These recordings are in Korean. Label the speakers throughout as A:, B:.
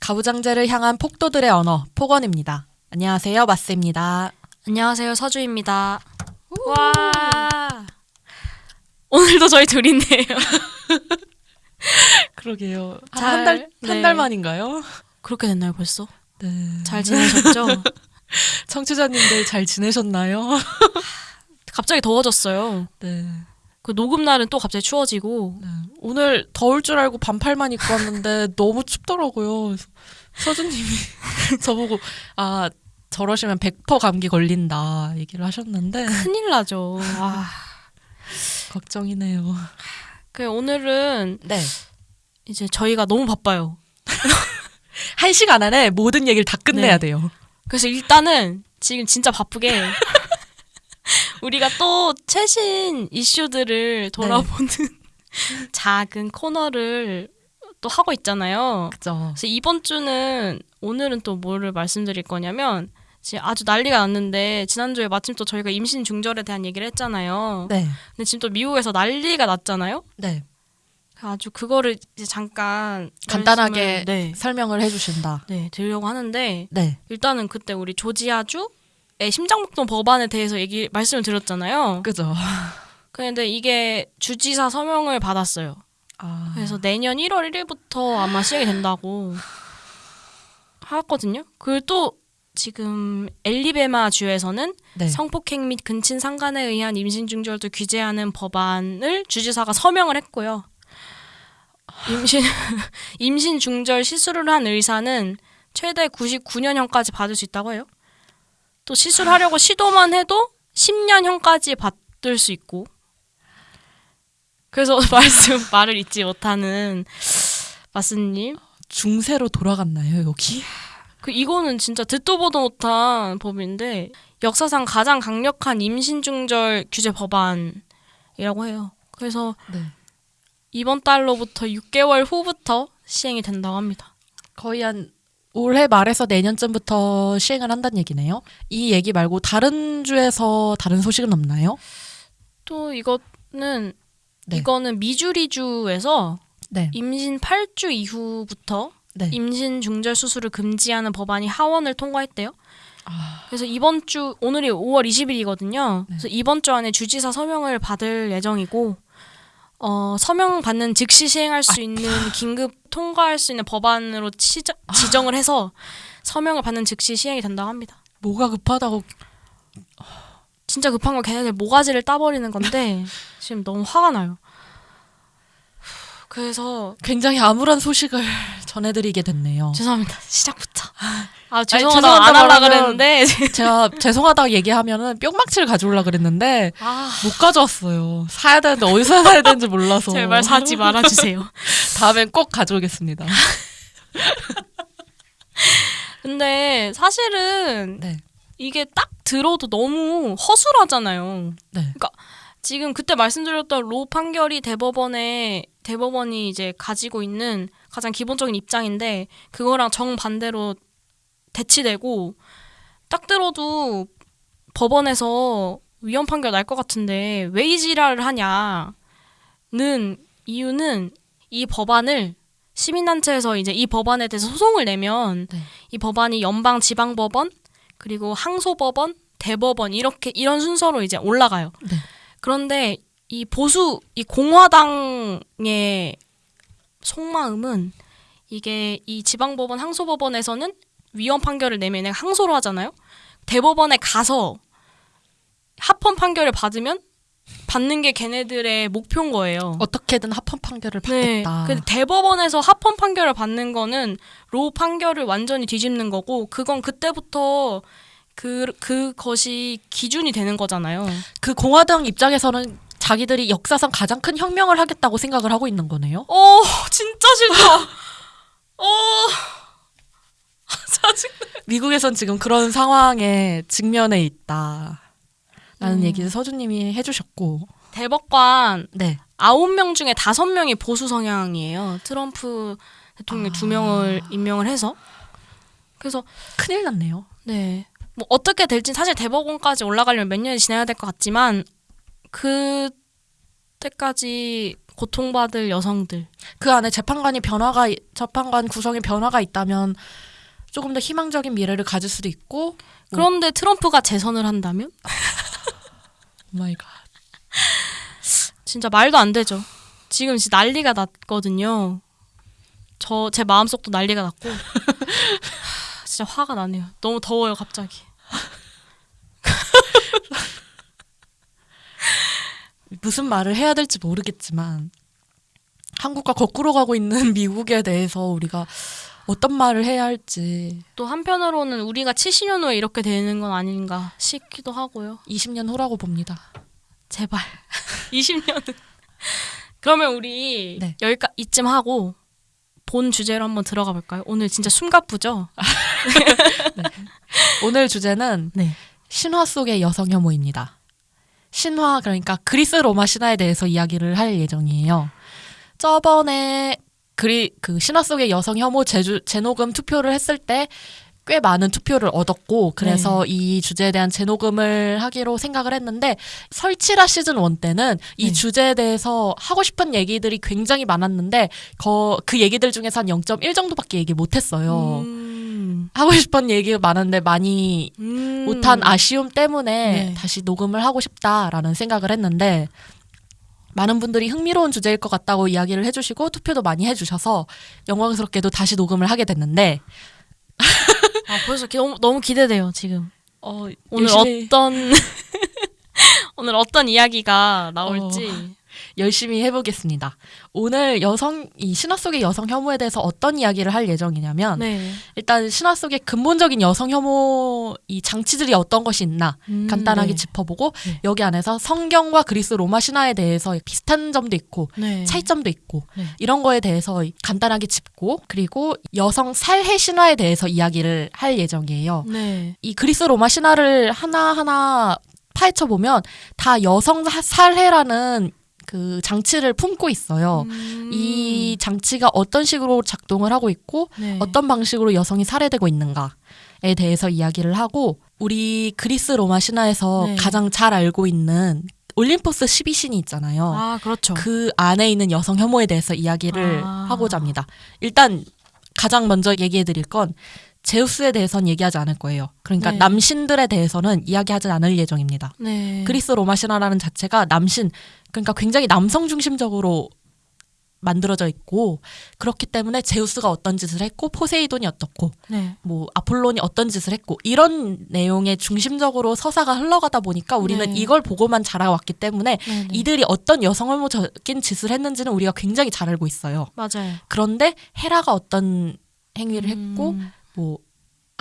A: 가부장제를 향한 폭도들의 언어 폭언입니다. 안녕하세요 마스입니다.
B: 안녕하세요 서주입니다. 와 오늘도 저희 둘이네요.
A: 그러게요.
B: 잘-
A: 한달한
B: 네.
A: 달 만인가요?
B: 그렇게 됐나요 벌써?
A: 네.
B: 잘 지내셨죠?
A: 청취자님들 잘 지내셨나요?
B: 갑자기 더워졌어요.
A: 네.
B: 그 녹음 날은 또 갑자기 추워지고
A: 네. 오늘 더울 줄 알고 반팔만 입고 왔는데 너무 춥더라고요. 서준님이 저보고 아 저러시면 100% 감기 걸린다 얘기를 하셨는데
B: 큰일 나죠. 아,
A: 걱정이네요.
B: 그 오늘은
A: 네.
B: 이제 저희가 너무 바빠요.
A: 한 시간 안에 모든 얘기를 다 끝내야
B: 네.
A: 돼요.
B: 그래서 일단은 지금 진짜 바쁘게 우리가 또 최신 이슈들을 돌아보는 작은 코너를 또 하고 있잖아요.
A: 그죠.
B: 그래서 이번 주는 오늘은 또 뭐를 말씀드릴 거냐면 지금 아주 난리가 났는데 지난주에 마침 또 저희가 임신 중절에 대한 얘기를 했잖아요.
A: 네.
B: 근데 지금 또 미국에서 난리가 났잖아요.
A: 네.
B: 아주 그거를 이제 잠깐
A: 간단하게
B: 말씀을- 네,
A: 설명을 해주신다.
B: 네 드리려고 하는데
A: 네.
B: 일단은 그때 우리 조지아주의 심장박동 법안에 대해서 얘기 말씀을 드렸잖아요.
A: 그죠.
B: 그런데 이게 주지사 서명을 받았어요.
A: 아.
B: 그래서 내년 1월 1일부터 아마 시행이 된다고 하거든요. 그리고 또 지금 엘리베마 주에서는
A: 네.
B: 성폭행 및 근친 상간에 의한 임신 중절도 규제하는 법안을 주지사가 서명을 했고요. 임신 임신 중절 시술을 한 의사는 최대 99년형까지 받을 수 있다고 해요. 또 시술하려고 시도만 해도 10년형까지 받을 수 있고. 그래서 말씀 말을 잊지 못하는 마스님.
A: 중세로 돌아갔나요 여기?
B: 그 이거는 진짜 듣도 보도 못한 법인데 역사상 가장 강력한 임신 중절 규제 법안이라고 해요. 그래서
A: 네.
B: 이번 달로부터 6개월 후부터 시행이 된다고 합니다.
A: 거의 한 올해 말에서 내년쯤부터 시행을 한다는 얘기네요. 이 얘기 말고 다른 주에서 다른 소식은 없나요?
B: 또 이거는
A: 네.
B: 이거는 미주리주에서
A: 네.
B: 임신 8주 이후부터
A: 네.
B: 임신 중절 수술을 금지하는 법안이 하원을 통과했대요.
A: 아,
B: 그래서 이번 주 오늘이 5월 20일이거든요.
A: 네.
B: 그래서 이번 주 안에 주지사 서명을 받을 예정이고 어, 서명 받는 즉시 시행할 수 있는 긴급 통과할 수 있는 법안으로 치저, 지정을 해서 서명을 받는 즉시 시행이 된다고 합니다.
A: 뭐가 급하다고
B: 진짜 급한 거 걔네들 모가지를 따버리는 건데 지금 너무 화가 나요. 그래서
A: 굉장히 암울한 소식을 전해드리게 됐네요.
B: 죄송합니다. 시작부터. 아 죄송하다
A: 죄송하다
B: 안 하려 그랬는데
A: 제가 죄송하다고 얘기하면은 뿅막치를 가져오려 그랬는데
B: 아
A: 못 가져왔어요. 사야 되는데 어디서 사야 되는지 몰라서.
B: 제발 사지 말아주세요.
A: 다음엔 꼭 가져오겠습니다.
B: 근데 사실은
A: 네.
B: 이게 딱 들어도 너무 허술하잖아요.
A: 네.
B: 지금 그때 말씀드렸던 로 판결이 대법원에 대법원이 이제 가지고 있는 가장 기본적인 입장인데 그거랑 정 반대로 대치되고 딱 들어도 법원에서 위헌 판결 날 것 같은데 왜 이 지랄을 하냐는 이유는 이 법안을 시민단체에서 이제 이 법안에 대해서 소송을 내면
A: 네.
B: 이 법안이 연방 지방법원 그리고 항소법원 대법원 이렇게 이런 순서로 이제 올라가요.
A: 네.
B: 그런데 이 보수 이 공화당의 속마음은 이게 이 지방법원 항소법원에서는 위헌 판결을 내면 얘네가 항소를 하잖아요. 대법원에 가서 합헌 판결을 받으면 받는 게 걔네들의 목표인 거예요.
A: 어떻게든 합헌 판결을
B: 네.
A: 받겠다.
B: 근데 대법원에서 합헌 판결을 받는 거는 로 판결을 완전히 뒤집는 거고 그건 그때부터 그 그것이 기준이 되는 거잖아요.
A: 그 공화당 입장에서는 자기들이 역사상 가장 큰 혁명을 하겠다고 생각을 하고 있는 거네요.
B: 어, 진짜 싫다. 어. 짜증.
A: 미국에선 지금 그런 상황에 직면해 있다 라는
B: 음.
A: 얘기를 서주님이 해주셨고,
B: 대법관
A: 네,
B: 아홉 명 중에 다섯 명이 보수 성향이에요. 트럼프 대통령 두 명을 임명을 해서. 그래서
A: 큰일 났네요.
B: 네. 뭐 어떻게 될지 사실 대법원까지 올라가려면 몇 년이 지나야 될 것 같지만 그 때까지 고통받을 여성들.
A: 그 안에 재판관이 변화가 재판관 구성에 변화가 있다면 조금 더 희망적인 미래를 가질 수도 있고
B: 그런데 트럼프가 재선을 한다면
A: 오마이 갓
B: 진짜 말도 안 되죠. 지금 진짜 난리가 났거든요. 저 제 마음속도 난리가 났고 하, 진짜 화가 나네요. 너무 더워요 갑자기.
A: 무슨 말을 해야 될지 모르겠지만 한국과 거꾸로 가고 있는 미국에 대해서 우리가 어떤 말을 해야 할지
B: 또 한편으로는 우리가 70년 후에 이렇게 되는 건 아닌가 싶기도 하고요.
A: 20년 후라고 봅니다.
B: 제발 20년은 그러면 우리
A: 네.
B: 여기까 이쯤 하고 본 주제로 한번 들어가 볼까요? 오늘 진짜 숨가쁘죠?
A: 오늘 주제는
B: 네.
A: 신화 속의 여성 혐오입니다. 신화 그러니까 그리스 로마 신화에 대해서 이야기를 할 예정이에요. 저번에 그리 그 신화 속의 여성 혐오 제주, 재녹음 투표를 했을 때 꽤 많은 투표를 얻었고 그래서 이 주제에 대한 재녹음을 하기로 생각을 했는데 설치라 시즌 1 때는 이
B: 네.
A: 주제에 대해서 하고 싶은 얘기들이 굉장히 많았는데 거, 그 얘기들 중에서 한0.1 정도밖에 얘기 못 했어요.
B: 음.
A: 하고 싶은 얘기가 많은데 많이
B: 음.
A: 못한 아쉬움 때문에
B: 네.
A: 다시 녹음을 하고 싶다라는 생각을 했는데 많은 분들이 흥미로운 주제일 것 같다고 이야기를 해주시고 투표도 많이 해주셔서 영광스럽게도 다시 녹음을 하게 됐는데
B: 아, 벌써 기- 너무, 너무 기대돼요 지금.
A: 어,
B: 오늘
A: 열심히,
B: 어떤 오늘 어떤 이야기가 나올지.
A: 열심히 해보겠습니다. 오늘 여성 이 신화 속의 여성 혐오에 대해서 어떤 이야기를 할 예정이냐면
B: 네.
A: 일단 신화 속의 근본적인 여성 혐오 이 장치들이 어떤 것이 있나
B: 음,
A: 간단하게
B: 네.
A: 짚어보고
B: 네.
A: 여기 안에서 성경과 그리스 로마 신화에 대해서 비슷한 점도 있고
B: 네.
A: 차이점도 있고
B: 네.
A: 이런 거에 대해서 간단하게 짚고 그리고 여성 살해 신화에 대해서 이야기를 할 예정이에요.
B: 네.
A: 이 그리스 로마 신화를 하나하나 파헤쳐 보면 다 여성 사- 살해라는 그 장치를 품고 있어요.
B: 음.
A: 이 장치가 어떤 식으로 작동을 하고 있고
B: 네.
A: 어떤 방식으로 여성이 살해되고 있는가에 대해서 이야기를 하고 우리 그리스 로마 신화에서
B: 네.
A: 가장 잘 알고 있는 올림포스 12신이 있잖아요.
B: 아 그렇죠.
A: 그 안에 있는 여성 혐오에 대해서 이야기를
B: 아.
A: 하고자 합니다. 일단 가장 먼저 얘기해 드릴 건 제우스에 대해서는 얘기하지 않을 거예요. 그러니까
B: 네.
A: 남신들에 대해서는 이야기하지 않을 예정입니다.
B: 네.
A: 그리스 로마 신화라는 자체가 남신 그러니까 굉장히 남성 중심적으로 만들어져 있고 그렇기 때문에 제우스가 어떤 짓을 했고 포세이돈이 어떻고
B: 네.
A: 뭐 아폴론이 어떤 짓을 했고 이런 내용에 중심적으로 서사가 흘러가다 보니까 우리는
B: 네.
A: 이걸 보고만 자라왔기 때문에
B: 네. 네.
A: 이들이 어떤 여성 혐오적인 짓을 했는지는 우리가 굉장히 잘 알고 있어요.
B: 맞아요.
A: 그런데 헤라가 어떤 행위를 했고
B: 음.
A: 뭐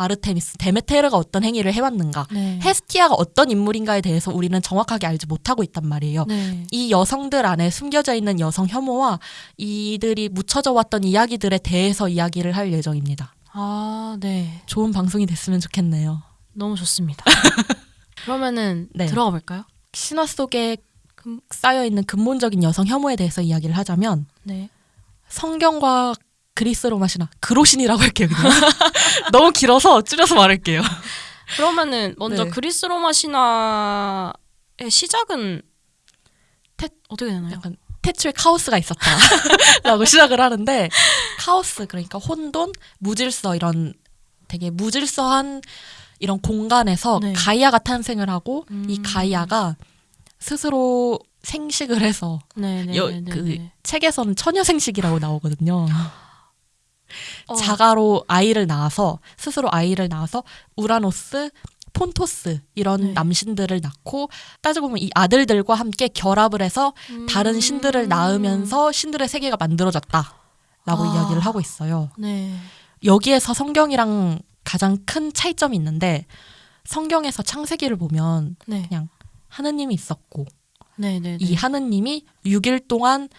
A: 아르테미스, 데메테르가 어떤 행위를 해왔는가,
B: 네.
A: 헤스티아가 어떤 인물인가에 대해서 우리는 정확하게 알지 못하고 있단 말이에요.
B: 네.
A: 이 여성들 안에 숨겨져 있는 여성 혐오와 이들이 묻혀져 왔던 이야기들에 대해서 이야기를 할 예정입니다.
B: 아, 네.
A: 좋은 방송이 됐으면 좋겠네요.
B: 너무 좋습니다. 그러면은
A: 네.
B: 들어가 볼까요?
A: 신화 속에 금- 쌓여 있는 근본적인 여성 혐오에 대해서 이야기를 하자면
B: 네.
A: 성경과 그리스 로마 신화 그로신이라고 할게요. 너무 길어서 줄여서 말할게요.
B: 그러면은 먼저
A: 네.
B: 그리스 로마 신화의 시작은
A: 태-
B: 어떻게 되나요?
A: 약간 태초에 카오스가 있었다라고 시작을 하는데 카오스 그러니까 혼돈, 무질서 이런 되게 무질서한 이런 공간에서
B: 네.
A: 가이아가 탄생을 하고 이
B: 음.
A: 가이아가 스스로 생식을 해서
B: 네, 네,
A: 여-
B: 네, 네,
A: 그
B: 네.
A: 책에서는 처녀 생식이라고 나오거든요.
B: 어,
A: 자가로 아이를 낳아서 스스로 아이를 낳아서 우라노스, 폰토스 이런
B: 네.
A: 남신들을 낳고 따지고 보면 이 아들들과 함께 결합을 해서 다른
B: 음.
A: 신들을 낳으면서 신들의 세계가 만들어졌다라고
B: 아.
A: 이야기를 하고 있어요.
B: 네.
A: 여기에서 성경이랑 가장 큰 차이점이 있는데 성경에서 창세기를 보면
B: 네.
A: 그냥 하느님이 있었고
B: 네, 네, 네.
A: 이 하느님이 6일 동안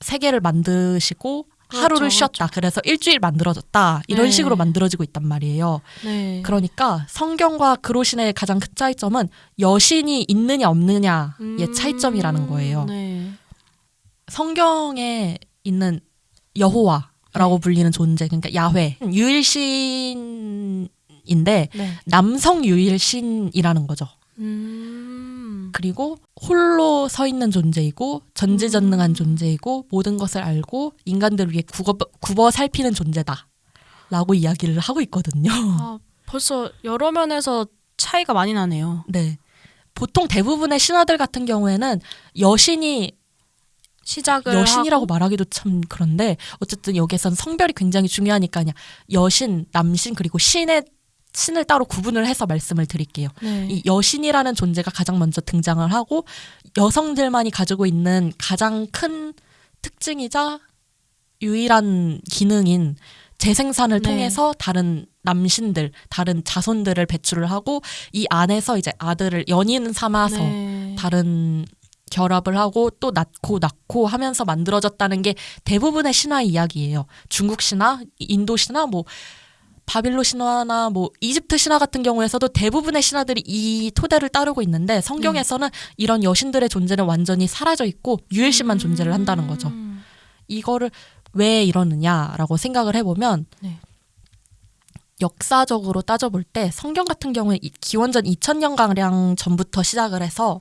A: 세계를 만드시고
B: 그렇죠,
A: 하루를 쉬었다. 그래서 일주일 만들어졌다. 이런
B: 네.
A: 식으로 만들어지고 있단 말이에요.
B: 네.
A: 그러니까 성경과 그로신의 가장 큰 차이점은 여신이 있느냐 없느냐의
B: 음,
A: 차이점이라는 거예요.
B: 네.
A: 성경에 있는 여호와라고
B: 네.
A: 불리는 존재, 그러니까 야훼, 유일신인데
B: 네.
A: 남성 유일신이라는 거죠.
B: 음.
A: 그리고 홀로 서 있는 존재이고 전지전능한 존재이고 모든 것을 알고 인간들을 위해 굽어, 굽어 살피는 존재다. 라고 이야기를 하고 있거든요.
B: 아, 벌써 여러 면에서 차이가 많이 나네요.
A: 네. 보통 대부분의 신화들 같은 경우에는 여신이
B: 시작을
A: 여신이라고
B: 하고,
A: 말하기도 참 그런데 어쨌든 여기선 성별이 굉장히 중요하니까 그냥 여신, 남신 그리고 신의 신을 따로 구분을 해서 말씀을 드릴게요.
B: 네.
A: 이 여신이라는 존재가 가장 먼저 등장을 하고 여성들만이 가지고 있는 가장 큰 특징이자 유일한 기능인 재생산을
B: 네.
A: 통해서 다른 남신들, 다른 자손들을 배출을 하고 이 안에서 이제 아들을 연인 삼아서
B: 네.
A: 다른 결합을 하고 또 낳고 낳고 하면서 만들어졌다는 게 대부분의 신화 이야기예요. 중국 신화, 인도 신화, 뭐 바빌로 신화나 뭐 이집트 신화 같은 경우에서도 대부분의 신화들이 이 토대를 따르고 있는데 성경에서는 이런 여신들의 존재는 완전히 사라져 있고 유일신만 존재를 한다는 거죠.
B: 음.
A: 이거를 왜 이러느냐라고 생각을 해보면
B: 네.
A: 역사적으로 따져볼 때 성경 같은 경우에 이- 기원전 2000년 가량 전부터 시작을 해서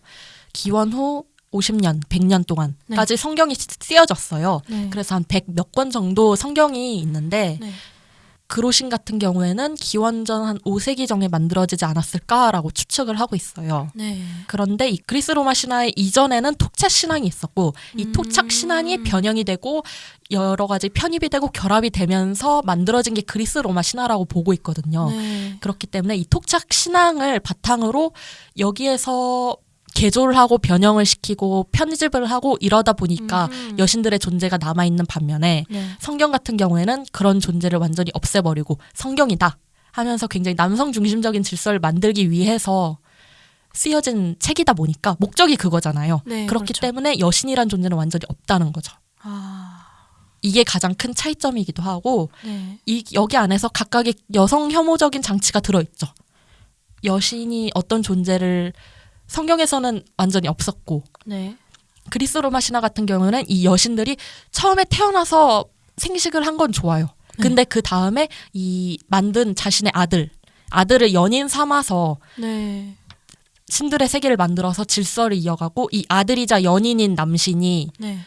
A: 기원 후 50년, 100년 동안까지 성경이 쓰여졌어요.
B: 네.
A: 그래서 한 100 몇 권 정도 성경이 있는데
B: 네.
A: 그로신 같은 경우에는 기원전 한 5세기 정에 만들어지지 않았을까라고 추측을 하고 있어요.
B: 네.
A: 그런데 이 그리스 로마 신화의 이전에는 토착 신앙이 있었고 이
B: 음.
A: 토착 신앙이 변형이 되고 여러 가지 편입이 되고 결합이 되면서 만들어진 게 그리스 로마 신화라고 보고 있거든요.
B: 네.
A: 그렇기 때문에 이 토착 신앙을 바탕으로 여기에서 개조를 하고 변형을 시키고 편집을 하고 이러다 보니까
B: 음.
A: 여신들의 존재가 남아 있는 반면에
B: 네.
A: 성경 같은 경우에는 그런 존재를 완전히 없애버리고 성경이다 하면서 굉장히 남성 중심적인 질서를 만들기 위해서 쓰여진 책이다 보니까 목적이 그거잖아요.
B: 네,
A: 그렇기
B: 그렇죠.
A: 때문에 여신이란 존재는 완전히 없다는 거죠.
B: 아.
A: 이게 가장 큰 차이점이기도 하고
B: 네.
A: 이 여기 안에서 각각의 여성 혐오적인 장치가 들어 있죠. 여신이 어떤 존재를 성경에서는 완전히 없었고
B: 네.
A: 그리스 로마 신화 같은 경우는 이 여신들이 처음에 태어나서 생식을 한 건 좋아요. 근데 그 다음에 이 만든 자신의 아들, 아들을 연인 삼아서
B: 네.
A: 신들의 세계를 만들어서 질서를 이어가고 이 아들이자 연인인 남신이
B: 네.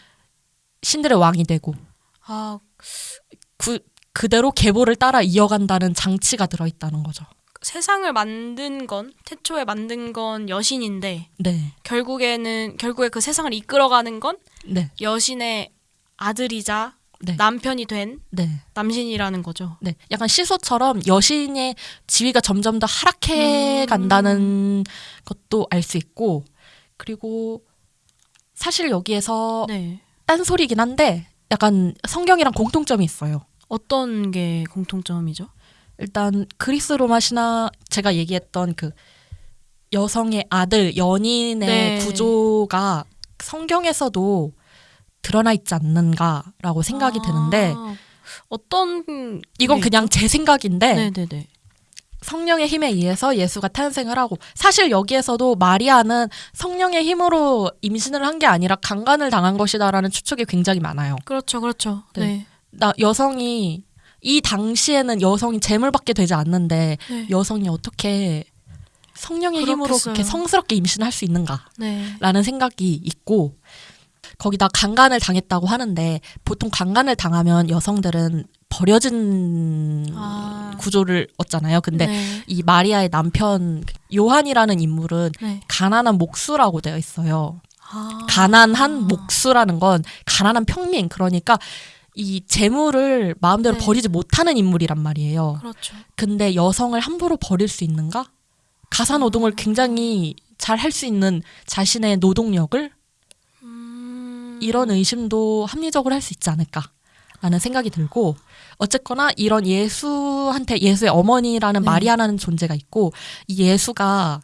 A: 신들의 왕이 되고
B: 아,
A: 그, 그대로 계보를 따라 이어간다는 장치가 들어있다는 거죠.
B: 세상을 만든 건 태초에 만든 건 여신인데
A: 네,
B: 결국에는 결국에 그 세상을 이끌어가는 건
A: 네,
B: 여신의 아들이자
A: 네,
B: 남편이 된
A: 네.
B: 남신이라는 거죠.
A: 네, 약간 시소처럼 여신의 지위가 점점 더 하락해
B: 음.
A: 간다는 것도 알 수 있고, 그리고 사실 여기에서
B: 네.
A: 딴소리긴 한데, 약간 성경이랑 공통점이 있어요.
B: 어떤 게 공통점이죠?
A: 일단 그리스 로마 신화 제가 얘기했던 그 여성의 아들 연인의
B: 네.
A: 구조가 성경에서도 드러나 있지 않는가라고 생각이
B: 아,
A: 드는데
B: 어떤
A: 이건
B: 게
A: 그냥 제 생각인데
B: 네, 네, 네.
A: 성령의 힘에 의해서 예수가 탄생을 하고 사실 여기에서도 마리아는 성령의 힘으로 임신을 한 게 아니라 강간을 당한 것이다라는 추측이 굉장히 많아요.
B: 그렇죠, 그렇죠.
A: 네.
B: 네.
A: 나 여성이 이 당시에는 여성이 재물받게 되지 않는데
B: 네.
A: 여성이 어떻게 성령의 힘으로
B: 그렇겠어요.
A: 그렇게 성스럽게 임신할 수 있는가라는
B: 네.
A: 생각이 있고 거기다 강간을 당했다고 하는데 보통 강간을 당하면 여성들은 버려진
B: 아.
A: 구조를 얻잖아요. 근데
B: 네.
A: 이 마리아의 남편 요한이라는 인물은
B: 네.
A: 가난한 목수라고 되어 있어요.
B: 아.
A: 가난한 목수라는 건 가난한 평민 그러니까 이 재물을 마음대로
B: 네.
A: 버리지 못하는 인물이란 말이에요.
B: 그렇죠.
A: 근데 여성을 함부로 버릴 수 있는가? 가사 노동을 굉장히 잘 할 수 있는 자신의 노동력을
B: 음.
A: 이런 의심도 합리적으로 할 수 있지 않을까 라는 생각이 들고 어쨌거나 이런 예수한테 예수의 어머니라는
B: 네.
A: 마리아라는 존재가 있고 이 예수가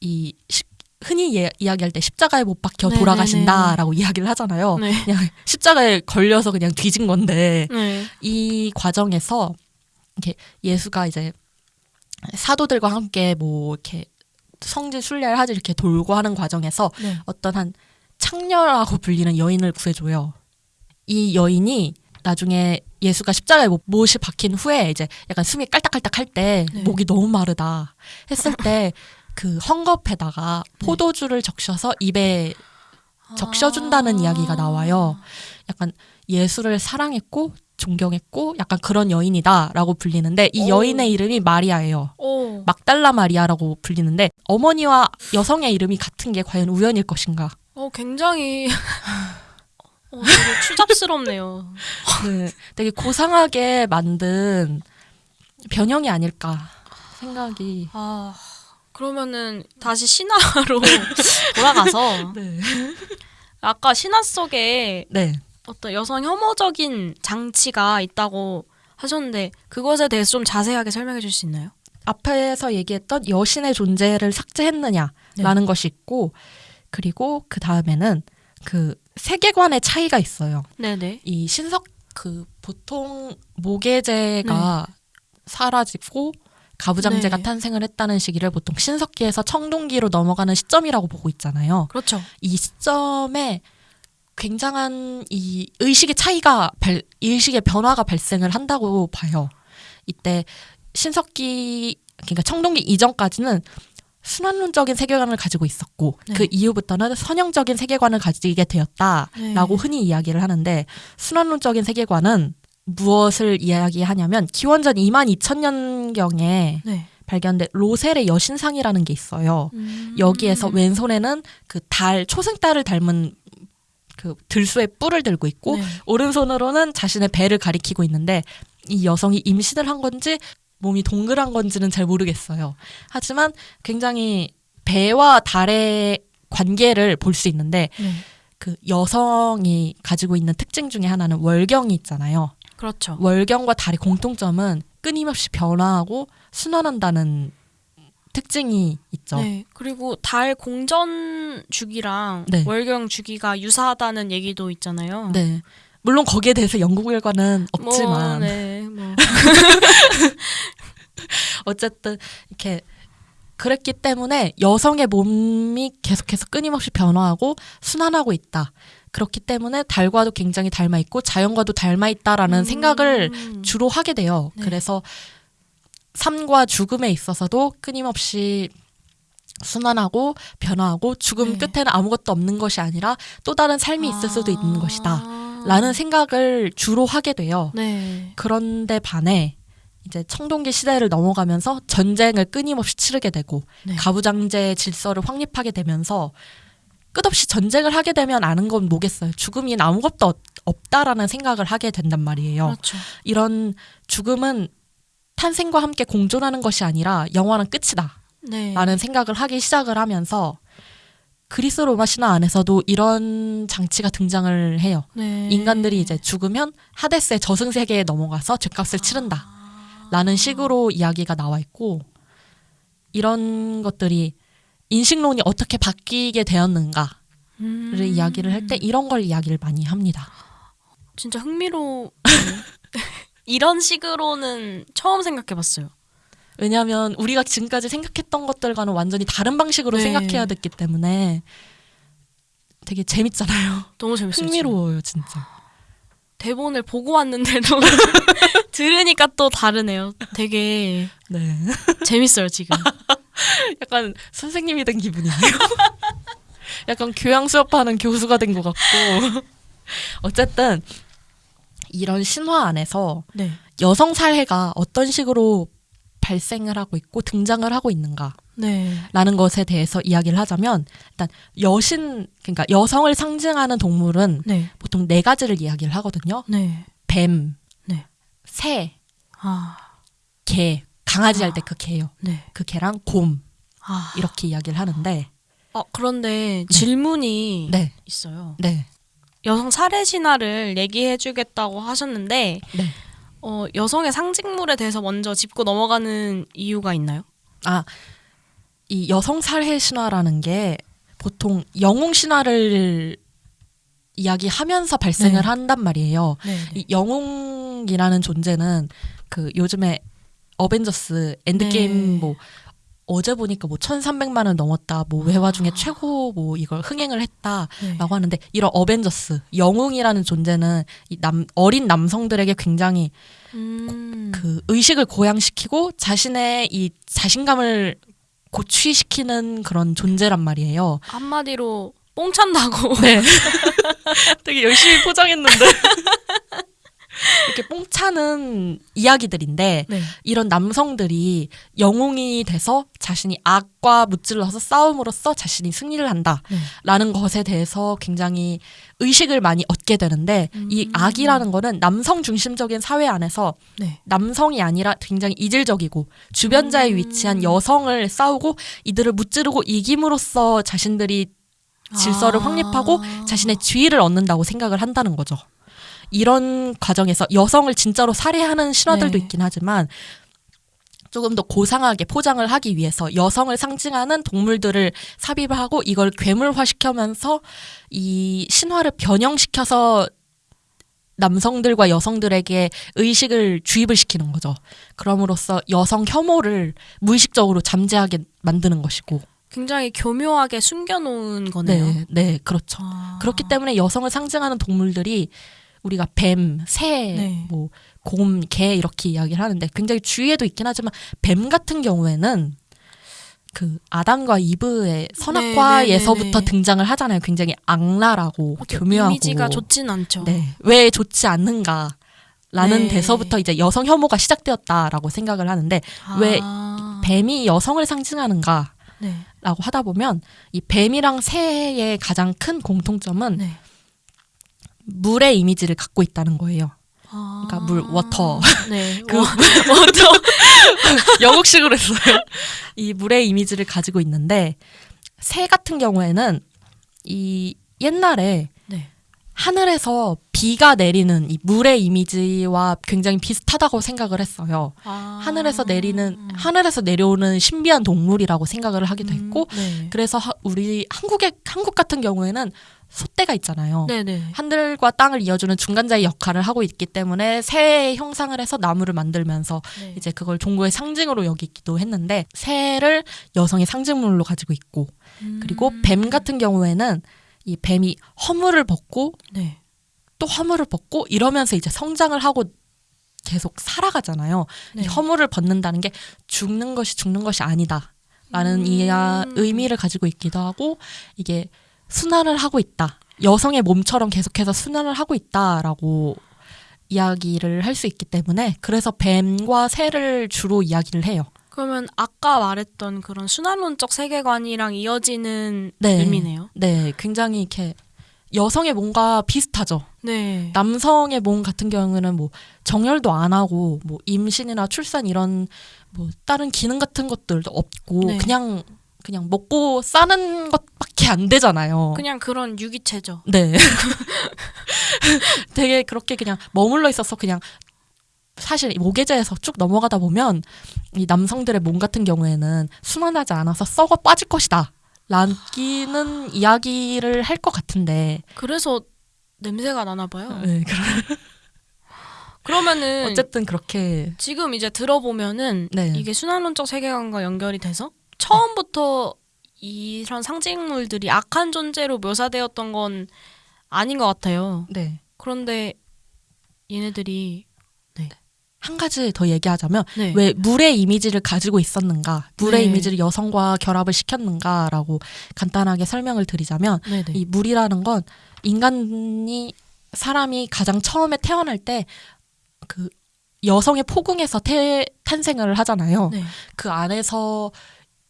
A: 이 시- 흔히 예- 이야기할 때 십자가에 못 박혀
B: 네,
A: 돌아가신다라고 이야기를 하잖아요.
B: 네.
A: 그냥 십자가에 걸려서 그냥 뒤진 건데
B: 네.
A: 이 과정에서 이렇게 예수가 이제 사도들과 함께 뭐 이렇게 성지 순례를 하지 이렇게 돌고 하는 과정에서
B: 네.
A: 어떤 한 창녀라고 불리는 여인을 구해줘요. 이 여인이 나중에 예수가 십자가에 못- 못이 박힌 후에 이제 약간 숨이 깔딱깔딱 할때
B: 네.
A: 목이 너무 마르다 했을 때 그 헝겊에다가 포도주를 적셔서 입에 적셔준다는 이야기가 나와요. 약간 예수를 사랑했고 존경했고 약간 그런 여인이다라고 불리는데 이
B: 오.
A: 여인의 이름이 마리아예요.
B: 오.
A: 막달라 마리아라고 불리는데 어머니와 여성의 이름이 같은 게 과연 우연일 것인가?
B: 어, 굉장히 어, 되게 추잡스럽네요.
A: 네, 되게 고상하게 만든 변형이 아닐까 생각이.
B: 아, 그러면은 다시 신화로 돌아가서
A: 네.
B: 아까 신화 속에
A: 네.
B: 어떤 여성 혐오적인 장치가 있다고 하셨는데 그것에 대해서 좀 자세하게 설명해 줄 수 있나요?
A: 앞에서 얘기했던 여신의 존재를 삭제했느냐라는 것이 있고 그리고 그 다음에는 그 세계관의 차이가 있어요.
B: 네네.
A: 이 신석 그 보통 모계제가 사라지고 가부장제가
B: 네.
A: 탄생을 했다는 시기를 보통 신석기에서 청동기로 넘어가는 시점이라고 보고 있잖아요.
B: 그렇죠.
A: 이 시점에 굉장한 이 의식의 차이가 발, 의식의 변화가 발생을 한다고 봐요. 이때 신석기 그러니까 청동기 이전까지는 순환론적인 세계관을 가지고 있었고
B: 네.
A: 그 이후부터는 선형적인 세계관을 가지게 되었다라고
B: 네.
A: 흔히 이야기를 하는데 순환론적인 세계관은 무엇을 이야기하냐면 기원전 2만 2천 년경에
B: 네.
A: 발견된 로셀의 여신상이라는 게 있어요.
B: 음.
A: 여기에서 왼손에는 그 달 초승달을 닮은 그 들소의 뿔을 들고 있고
B: 네.
A: 오른손으로는 자신의 배를 가리키고 있는데 이 여성이 임신을 한 건지 몸이 동그란 건지는 잘 모르겠어요. 하지만 굉장히 배와 달의 관계를 볼 수 있는데
B: 네.
A: 그 여성이 가지고 있는 특징 중에 하나는 월경이 있잖아요.
B: 그렇죠.
A: 월경과 달의 공통점은 끊임없이 변화하고 순환한다는 특징이 있죠.
B: 네. 그리고 달 공전 주기랑
A: 네.
B: 월경 주기가 유사하다는 얘기도 있잖아요.
A: 네. 물론 거기에 대해서 연구 결과는
B: 뭐,
A: 없지만
B: 네. 뭐.
A: 어쨌든 이렇게 그랬기 때문에 여성의 몸이 계속해서 끊임없이 변화하고 순환하고 있다. 그렇기 때문에 달과도 굉장히 닮아 있고 자연과도 닮아 있다라는
B: 음.
A: 생각을 주로 하게 돼요.
B: 네.
A: 그래서 삶과 죽음에 있어서도 끊임없이 순환하고 변화하고 죽음
B: 네.
A: 끝에는 아무것도 없는 것이 아니라 또 다른 삶이 있을 수도 있는 것이다.
B: 아.
A: 라는 생각을 주로 하게 돼요.
B: 네.
A: 그런데 반해 이제 청동기 시대를 넘어가면서 전쟁을 끊임없이 치르게 되고
B: 네.
A: 가부장제의 질서를 확립하게 되면서 끝없이 전쟁을 하게 되면 아는 건 뭐겠어요. 죽음이 아무것도 없- 없다라는 생각을 하게 된단 말이에요.
B: 그렇죠.
A: 이런 죽음은 탄생과 함께 공존하는 것이 아니라 영원한 끝이다.
B: 네.
A: 라는 생각을 하기 시작을 하면서 그리스 로마 신화 안에서도 이런 장치가 등장을 해요.
B: 네.
A: 인간들이 이제 죽으면 하데스의 저승 세계에 넘어가서 죄값을 치른다. 라는 식으로 이야기가 나와 있고 이런 것들이 인식론이 어떻게 바뀌게 되었는가를
B: 음.
A: 이야기를 할 때 이런 걸 이야기를 많이 합니다.
B: 진짜 흥미로 이런 식으로는 처음 생각해봤어요.
A: 왜냐하면 우리가 지금까지 생각했던 것들과는 완전히 다른 방식으로
B: 네.
A: 생각해야 됐기 때문에 되게 재밌잖아요.
B: 너무 재밌어요.
A: 흥미로워요, 진짜.
B: 대본을 보고 왔는데도 들으니까 또 다르네요. 되게
A: 네.
B: 재밌어요 지금.
A: 약간 선생님이 된 기분이에요. 약간 교양 수업하는 교수가 된 것 같고. 어쨌든 이런 신화 안에서
B: 네.
A: 여성 살해가 어떤 식으로 발생을 하고 있고 등장을 하고 있는가라는
B: 네.
A: 것에 대해서 이야기를 하자면 일단 여신 그러니까 여성을 상징하는 동물은
B: 네.
A: 보통 네 가지를 이야기를 하거든요.
B: 네.
A: 뱀,
B: 네.
A: 새,
B: 아.
A: 개, 강아지
B: 아.
A: 할때 그 개요.
B: 네.
A: 그 개랑 곰
B: 아.
A: 이렇게 이야기를 하는데
B: 어, 그런데 질문이
A: 네,
B: 있어요.
A: 네,
B: 여성 살해 신화를 얘기해주겠다고 하셨는데
A: 네.
B: 어, 여성의 상징물에 대해서 먼저 짚고 넘어가는 이유가 있나요?
A: 아, 이 여성 살해 신화라는 게 보통 영웅 신화를 이야기하면서 발생을
B: 네.
A: 한단 말이에요.
B: 네.
A: 이 영웅이라는 존재는 그 요즘에 어벤져스 엔드게임
B: 네.
A: 뭐 어제 보니까 뭐 1,300만을 넘었다. 뭐 외화 중에 최고 뭐 이걸 흥행을 했다.
B: 네.
A: 라고 하는데 이런 어벤져스 영웅이라는 존재는 이 남 어린 남성들에게 굉장히
B: 음.
A: 그 의식을 고양시키고 자신의 이 자신감을 고취시키는 그런 존재란 말이에요.
B: 한마디로 뽕 찬다고.
A: 네. 되게 열심히 포장했는데. 이렇게 뽕차는 이야기들인데
B: 네.
A: 이런 남성들이 영웅이 돼서 자신이 악과 무찔러서 싸움으로써 자신이 승리를 한다라는
B: 네.
A: 것에 대해서 굉장히 의식을 많이 얻게 되는데 이
B: 음.
A: 악이라는 거는 남성 중심적인 사회 안에서
B: 네.
A: 남성이 아니라 굉장히 이질적이고 주변자에
B: 음.
A: 위치한 여성을 싸우고 이들을 무찌르고 이김으로써 자신들이 질서를
B: 아.
A: 확립하고 자신의 지위를 얻는다고 생각을 한다는 거죠. 이런 과정에서 여성을 진짜로 살해하는 신화들도
B: 네.
A: 있긴 하지만 조금 더 고상하게 포장을 하기 위해서 여성을 상징하는 동물들을 삽입을 하고 이걸 괴물화시켜면서 이 신화를 변형시켜서 남성들과 여성들에게 의식을 주입을 시키는 거죠. 그럼으로써 여성 혐오를 무의식적으로 잠재하게 만드는 것이고.
B: 굉장히 교묘하게 숨겨놓은 거네요.
A: 네, 네, 그렇죠.
B: 아.
A: 그렇기 때문에 여성을 상징하는 동물들이 우리가 뱀, 새,
B: 네.
A: 뭐 곰, 개 이렇게 이야기를 하는데 굉장히 주위에도 있긴 하지만 뱀 같은 경우에는 그 아담과 이브의 선악과에서부터
B: 네, 네, 네, 네.
A: 등장을 하잖아요. 굉장히 악랄하고 교묘하고
B: 이미지가 좋진 않죠.
A: 네, 왜 좋지 않는가? 라는
B: 네.
A: 데서부터 이제 여성 혐오가 시작되었다라고 생각을 하는데 왜
B: 아.
A: 뱀이 여성을 상징하는가?
B: 네.
A: 라고 하다 보면 이 뱀이랑 새의 가장 큰 공통점은
B: 네.
A: 물의 이미지를 갖고 있다는 거예요.
B: 아.
A: 그러니까 물, water.
B: 네.
A: 그
B: wa-
A: 영국식으로 했어요. 이 물의 이미지를 가지고 있는데 새 같은 경우에는 이 옛날에
B: 네.
A: 하늘에서 비가 내리는 이 물의 이미지와 굉장히 비슷하다고 생각을 했어요.
B: 아.
A: 하늘에서 내리는 하늘에서 내려오는 신비한 동물이라고 생각을 하기도 했고
B: 음, 네.
A: 그래서 하- 우리 한국의 한국 같은 경우에는 소떼가 있잖아요.
B: 네네.
A: 하늘과 땅을 이어주는 중간자의 역할을 하고 있기 때문에 새의 형상을 해서 나무를 만들면서
B: 네.
A: 이제 그걸 종교의 상징으로 여기기도 했는데 새를 여성의 상징물로 가지고 있고 그리고
B: 음.
A: 뱀 같은 경우에는 이 뱀이 허물을 벗고
B: 네.
A: 또 허물을 벗고 이러면서 이제 성장을 하고 계속 살아가잖아요.
B: 네.
A: 이 허물을 벗는다는 게 죽는 것이 죽는 것이 아니다 라는
B: 음.
A: 이야 의미를 가지고 있기도 하고 이게 순환을 하고 있다. 여성의 몸처럼 계속해서 순환을 하고 있다라고 이야기를 할 수 있기 때문에 그래서 뱀과 새를 주로 이야기를 해요.
B: 그러면 아까 말했던 그런 순환론적 세계관이랑 이어지는
A: 네.
B: 의미네요.
A: 네, 굉장히 이렇게 여성의 몸과 비슷하죠.
B: 네.
A: 남성의 몸 같은 경우는 뭐 정열도 안 하고 뭐 임신이나 출산 이런 뭐 다른 기능 같은 것들도 없고
B: 네.
A: 그냥 그냥 먹고 싸는 것밖에 안 되잖아요.
B: 그냥 그런 유기체죠.
A: 네. 되게 그렇게 그냥 머물러 있어서 그냥 사실 이 모계자에서 쭉 넘어가다 보면 이 남성들의 몸 같은 경우에는 순환하지 않아서 썩어 빠질 것이다. 라기는 이야기를 할 것 같은데
B: 그래서 냄새가 나나 봐요.
A: 네, 그럼
B: 그러면은
A: 어쨌든 그렇게
B: 지금 이제 들어보면은
A: 네.
B: 이게 순환론적 세계관과 연결이 돼서 처음부터 이런 상징물들이 악한 존재로 묘사되었던 건 아닌 것 같아요.
A: 네.
B: 그런데 얘네들이
A: 한 가지 더 얘기하자면
B: 네.
A: 왜 물의 이미지를 가지고 있었는가, 물의
B: 네.
A: 이미지를 여성과 결합을 시켰는가라고 간단하게 설명을 드리자면
B: 네네.
A: 이 물이라는 건 인간이 사람이 가장 처음에 태어날 때 그 여성의 포궁에서 태, 탄생을 하잖아요.
B: 네.
A: 그 안에서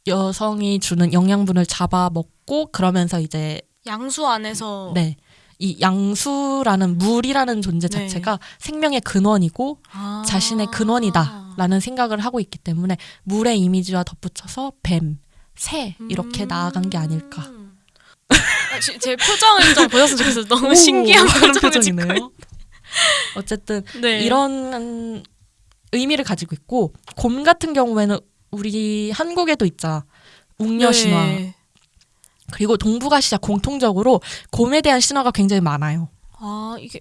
A: 여성이 주는 영양분을 잡아 먹고 그러면서 이제
B: 양수 안에서
A: 네. 이 양수라는 물이라는 존재
B: 네.
A: 자체가 생명의 근원이고
B: 아.
A: 자신의 근원이다라는 생각을 하고 있기 때문에 물의 이미지와 덧붙여서 뱀, 새 이렇게
B: 음.
A: 나아간 게 아닐까.
B: 아, 지- 제 표정을 좀 보셨으면 좋겠어요. 너무
A: 오,
B: 신기한
A: 그런 표정이네요. 어쨌든
B: 있- 네.
A: 이런 의미를 가지고 있고 곰 같은 경우에는 우리 한국에도 있자 웅녀 신화
B: 네.
A: 그리고 동북아시아 공통적으로 곰에 대한 신화가 굉장히 많아요.
B: 아 이게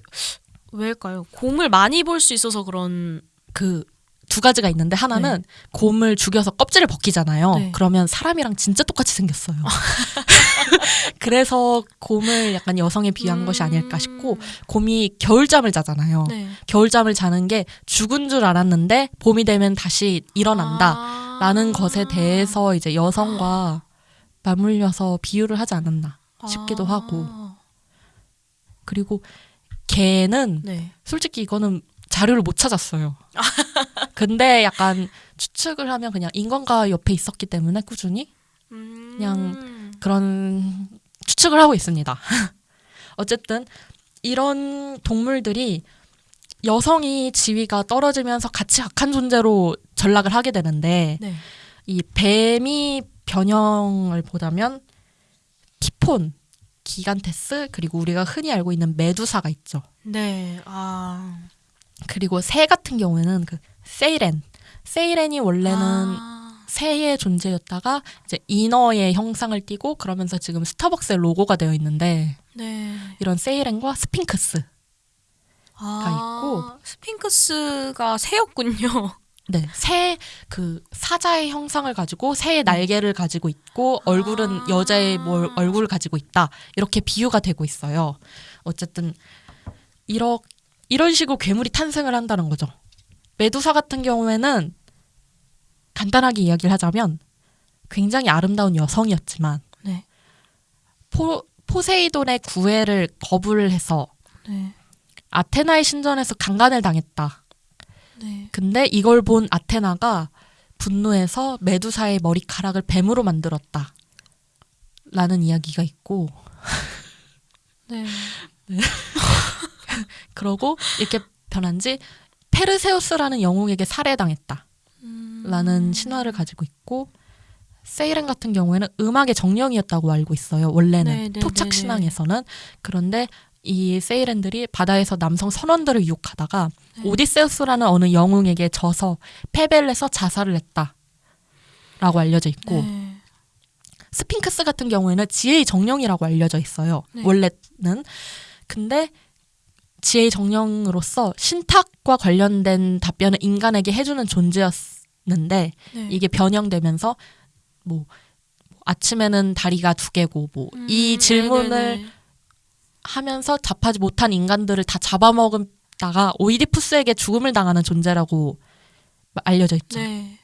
B: 왜일까요? 곰을 많이 볼 수 있어서 그런
A: 그 두 가지가 있는데 하나는 곰을 죽여서 껍질을 벗기잖아요.
B: 네.
A: 그러면 사람이랑 진짜 똑같이 생겼어요. 그래서 곰을 약간 여성에 비한 것이 아닐까 싶고 곰이 겨울잠을 자잖아요.
B: 네.
A: 겨울잠을 자는 게 죽은 줄 알았는데 봄이 되면 다시 일어난다.
B: 아.
A: 라는 것에 대해서 이제 여성과 맞물려서 비유를 하지 않았나 싶기도 하고. 그리고 개는
B: 네.
A: 솔직히 이거는 자료를 못 찾았어요. 근데 약간 추측을 하면 그냥 인간과 옆에 있었기 때문에 꾸준히
B: 음.
A: 그냥 그런 추측을 하고 있습니다. 어쨌든 이런 동물들이 여성이 지위가 떨어지면서 같이 악한 존재로 전락을 하게 되는데
B: 네.
A: 이 뱀의 변형을 보자면 티폰, 기간테스 그리고 우리가 흔히 알고 있는 메두사가 있죠.
B: 네. 아.
A: 그리고 새 같은 경우에는 그 세이렌. 세이렌이 원래는
B: 아.
A: 새의 존재였다가 이제 인어의 형상을 띠고 그러면서 지금 스타벅스의 로고가 되어 있는데
B: 네.
A: 이런 세이렌과 스핑크스.
B: 아, 스핑크스가 새였군요.
A: 네, 새 그 사자의 형상을 가지고 새의 날개를 가지고 있고 얼굴은
B: 아.
A: 여자의 뭘 얼굴을 가지고 있다. 이렇게 비유가 되고 있어요. 어쨌든 이러 이런 식으로 괴물이 탄생을 한다는 거죠. 메두사 같은 경우에는 간단하게 이야기를 하자면 굉장히 아름다운 여성이었지만
B: 네.
A: 포, 포세이돈의 구애를 거부를 해서
B: 네.
A: 아테나의 신전에서 강간을 당했다.
B: 네.
A: 근데 이걸 본 아테나가 분노해서 메두사의 머리카락을 뱀으로 만들었다. 라는 이야기가 있고
B: 네.
A: 그러고 이렇게 변한 지 페르세우스라는 영웅에게 살해당했다.
B: 음.
A: 라는 신화를 가지고 있고 세이렌 같은 경우에는 음악의 정령이었다고 알고 있어요. 원래는
B: 네, 네,
A: 토착
B: 네, 네.
A: 신앙에서는 그런데 이 세이렌들이 바다에서 남성 선원들을 유혹하다가
B: 네.
A: 오디세우스라는 어느 영웅에게 져서 패배를 해서 자살을 했다라고 알려져 있고
B: 네.
A: 스핑크스 같은 경우에는 지혜의 정령이라고 알려져 있어요.
B: 네.
A: 원래는 근데 지혜의 정령으로서 신탁과 관련된 답변을 인간에게 해주는 존재였는데
B: 네.
A: 이게 변형되면서 뭐 아침에는 다리가 두 개고 뭐이
B: 음,
A: 질문을
B: 네네네.
A: 하면서 답하지 못한 인간들을 다 잡아먹다가 오이디푸스에게 죽음을 당하는 존재라고 알려져 있죠.
B: 네.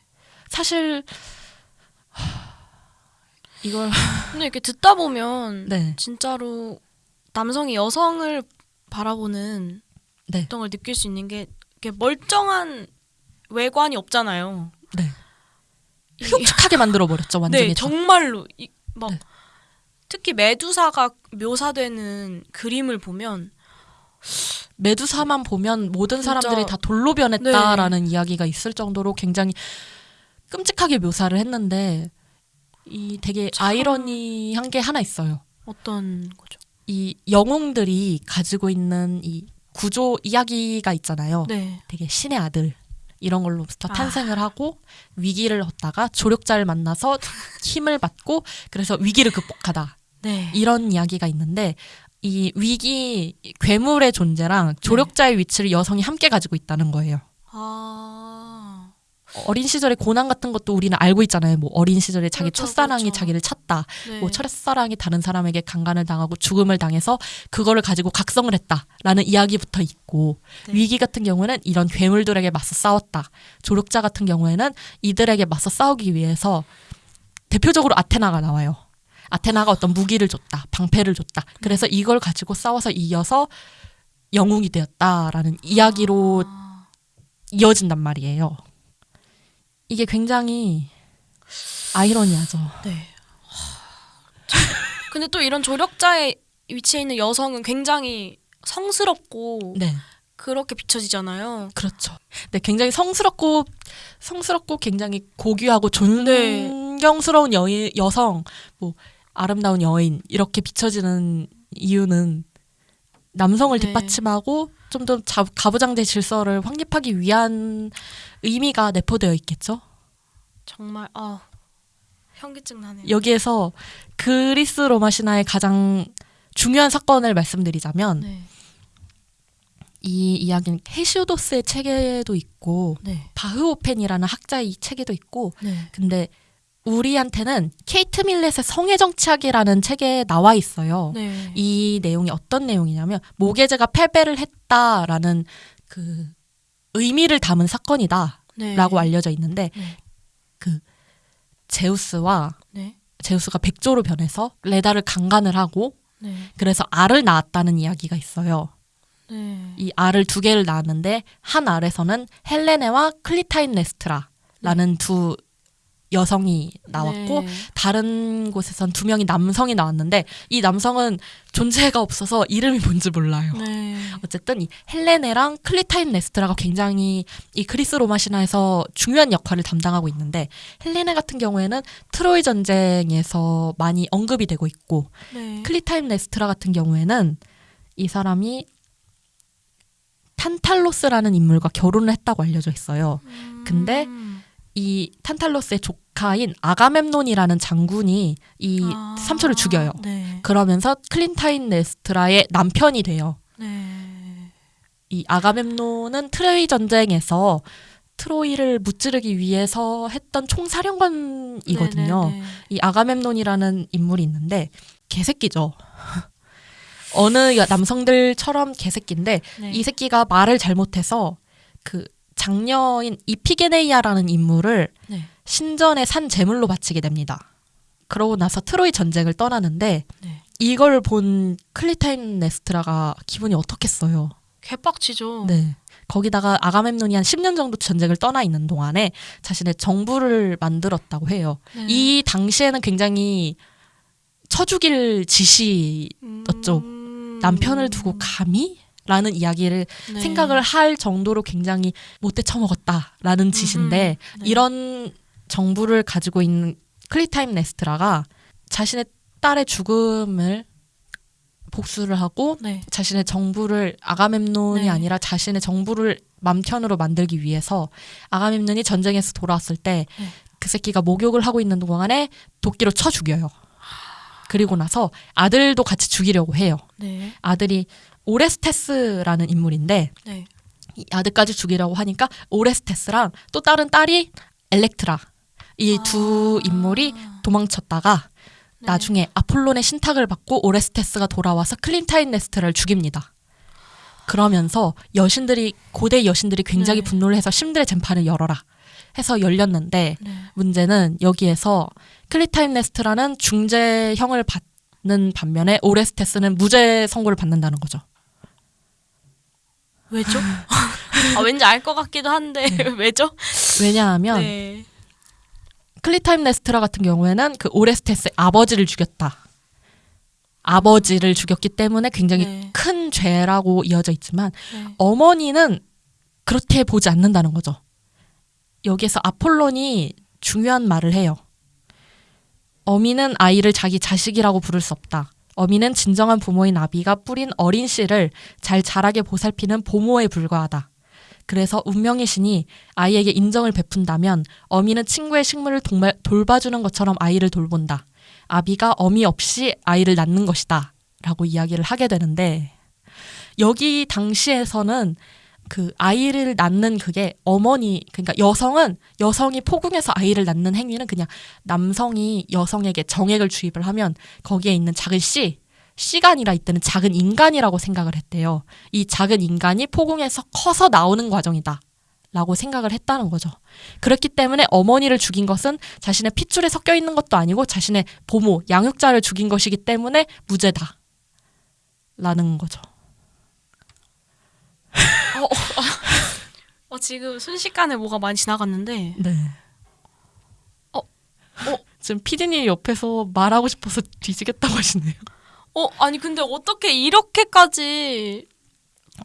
A: 사실 하, 이걸
B: 근데 이렇게 듣다 보면
A: 네.
B: 진짜로 남성이 여성을 바라보는
A: 네.
B: 어떤 걸 느낄 수 있는 게 멀쩡한 외관이 없잖아요.
A: 네.
B: 이-
A: 흉측하게 만들어 버렸죠 완전히.
B: 네,
A: 다.
B: 정말로 이, 막
A: 네.
B: 특히 메두사가 묘사되는 그림을 보면
A: 메두사만 보면 모든
B: 네.
A: 사람들이 다 돌로 변했다라는 이야기가 있을 정도로 굉장히 끔찍하게 묘사를 했는데 이 되게
B: 참.
A: 아이러니한 게 하나 있어요.
B: 어떤 거죠?
A: 이 영웅들이 가지고 있는 이 구조 이야기가 있잖아요.
B: 네.
A: 되게 신의 아들 이런 걸로부터
B: 아.
A: 탄생을 하고 위기를 얻다가 조력자를 만나서 힘을 받고 그래서 위기를 극복하다
B: 네.
A: 이런 이야기가 있는데 이 위기 괴물의 존재랑 조력자의 위치를 여성이 함께 가지고 있다는 거예요.
B: 아.
A: 어린 시절의 고난 같은 것도 우리는 알고 있잖아요. 뭐 어린 시절에 자기
B: 그렇죠,
A: 첫사랑이
B: 그렇죠.
A: 자기를 찾다.
B: 네.
A: 뭐 첫사랑이 다른 사람에게 강간을 당하고 죽음을 당해서 그거를 가지고 각성을 했다라는 이야기부터 있고
B: 네.
A: 위기 같은 경우에는 이런 괴물들에게 맞서 싸웠다. 조력자 같은 경우에는 이들에게 맞서 싸우기 위해서 대표적으로 아테나가 나와요. 아테나가 어떤 무기를 줬다, 방패를 줬다. 그래서 이걸 가지고 싸워서 이어서 영웅이 되었다라는 이야기로
B: 아.
A: 이어진단 말이에요. 이게 굉장히 아이러니하죠.
B: 네. 근데 또 이런 조력자의 위치에 있는 여성은 굉장히 성스럽고
A: 네,
B: 그렇게 비춰지잖아요.
A: 그렇죠. 네, 굉장히 성스럽고 성스럽고 굉장히 고귀하고 존경스러운 여인, 여성, 뭐 아름다운 여인 이렇게 비춰지는 이유는 남성을
B: 네.
A: 뒷받침하고 좀 더 가부장제 질서를 확립하기 위한 의미가 내포되어 있겠죠.
B: 정말 아 현기증 나네요.
A: 여기에서 그리스 로마 신화의 가장 중요한 사건을 말씀드리자면
B: 네.
A: 이 이야기는 헤시오도스의 책에도 있고
B: 네.
A: 바흐오펜이라는 학자의 이 책에도 있고
B: 네.
A: 근데 우리한테는 케이트 밀렛의 성의 정치학이라는 책에 나와 있어요.
B: 네.
A: 이 내용이 어떤 내용이냐면 모계제가 패배를 했다라는 그 의미를 담은 사건이다라고
B: 네.
A: 알려져 있는데
B: 네.
A: 그 제우스와
B: 네.
A: 제우스가 백조로 변해서 레다를 강간을 하고
B: 네.
A: 그래서 알을 낳았다는 이야기가 있어요.
B: 네.
A: 이 알을 두 개를 낳았는데 한 알에서는 헬레네와 클리타임네스트라라는 두 여성이 나왔고
B: 네.
A: 다른 곳에선 두 명의 남성이 나왔는데 이 남성은 존재가 없어서 이름이 뭔지 몰라요.
B: 네.
A: 어쨌든 이 헬레네랑 클리타임네스트라가 굉장히 이 그리스 로마 신화에서 중요한 역할을 담당하고 있는데 헬레네 같은 경우에는 트로이 전쟁에서 많이 언급이 되고 있고
B: 네.
A: 클리타임네스트라 같은 경우에는 이 사람이 탄탈로스라는 인물과 결혼을 했다고 알려져 있어요. 근데
B: 음.
A: 이 탄탈로스의 조카인 아가멤논이라는 장군이 이
B: 아.
A: 삼촌을 죽여요.
B: 네.
A: 그러면서 클리타임네스트라의 남편이 돼요.
B: 네.
A: 이 아가멤논은 트로이 전쟁에서 트로이를 무찌르기 위해서 했던 총사령관이거든요.
B: 네, 네, 네.
A: 이 아가멤논이라는 인물이 있는데 개새끼죠. 어느 여- 남성들처럼 개새끼인데
B: 네.
A: 이 새끼가 말을 잘못해서 그 장녀인 이피게네이아라는 인물을
B: 네.
A: 신전에 산 제물로 바치게 됩니다. 그러고 나서 트로이 전쟁을 떠나는데
B: 네.
A: 이걸 본 클리타임네스트라가 기분이 어떻겠어요.
B: 개빡치죠.
A: 네. 거기다가 아가멤논이 한 10년 정도 전쟁을 떠나 있는 동안에 자신의 정부를 만들었다고 해요.
B: 네.
A: 이 당시에는 굉장히 쳐죽일 짓이 어쩌-
B: 음.
A: 남편을 두고 감히? 라는 이야기를
B: 네.
A: 생각을 할 정도로 굉장히 못돼 처먹었다라는 짓인데
B: 음, 네.
A: 이런 정부를 가지고 있는 클리타임네스트라가 자신의 딸의 죽음을 복수를 하고
B: 네.
A: 자신의 정부를 아가멤논이
B: 네.
A: 아니라 자신의 정부를 맘편으로 만들기 위해서 아가멤논이 전쟁에서 돌아왔을 때그
B: 네.
A: 새끼가 목욕을 하고 있는 동안에 도끼로 쳐 죽여요. 그리고 나서 아들도 같이 죽이려고 해요.
B: 네.
A: 아들이 오레스테스라는 인물인데
B: 네.
A: 이 아들까지 죽이려고 하니까 오레스테스랑 또 다른 딸이 엘렉트라 이두
B: 아.
A: 인물이 도망쳤다가
B: 네.
A: 나중에 아폴론의 신탁을 받고 오레스테스가 돌아와서 클리타임네스트라를 죽입니다. 그러면서 여신들이 고대 여신들이 굉장히
B: 네.
A: 분노를 해서 신들의 재판을 열어라 해서 열렸는데
B: 네.
A: 문제는 여기에서 클리타임네스트라는 중죄형을 받는 반면에 오레스테스는 무죄 선고를 받는다는 거죠.
B: 왜죠? 아, 왠지 알 것 같기도 한데 왜죠?
A: 왜냐하면
B: 네.
A: 클리타임네스트라 같은 경우에는 그 오레스테스의 아버지를 죽였다. 아버지를 죽였기 때문에 굉장히
B: 네.
A: 큰 죄라고 이어져 있지만
B: 네.
A: 어머니는 그렇게 보지 않는다는 거죠. 여기에서 아폴론이 중요한 말을 해요. 어미는 아이를 자기 자식이라고 부를 수 없다. 어미는 진정한 부모인 아비가 뿌린 어린 씨를 잘 자라게 보살피는 보모에 불과하다. 그래서 운명의 신이 아이에게 인정을 베푼다면 어미는 친구의 식물을 동말, 돌봐주는 것처럼 아이를 돌본다. 아비가 어미 없이 아이를 낳는 것이다. 라고 이야기를 하게 되는데 여기 당시에서는 그 아이를 낳는 그게 어머니 그러니까 여성은 여성이 포궁해서 아이를 낳는 행위는 그냥 남성이 여성에게 정액을 주입을 하면 거기에 있는 작은 씨 아니라 이때는 작은 인간이라고 생각을 했대요. 이 작은 인간이 포궁해서 커서 나오는 과정이다. 라고 생각을 했다는 거죠. 그렇기 때문에 어머니를 죽인 것은 자신의 핏줄에 섞여 있는 것도 아니고 자신의 보모, 양육자를 죽인 것이기 때문에 무죄다. 라는 거죠.
B: 어, 지금 순식간에 뭐가 많이 지나갔는데
A: 네.
B: 어, 어.
A: 지금 피디님 옆에서 말하고 싶어서 뒤지겠다고 하시네요.
B: 어 아니 근데 어떻게 이렇게까지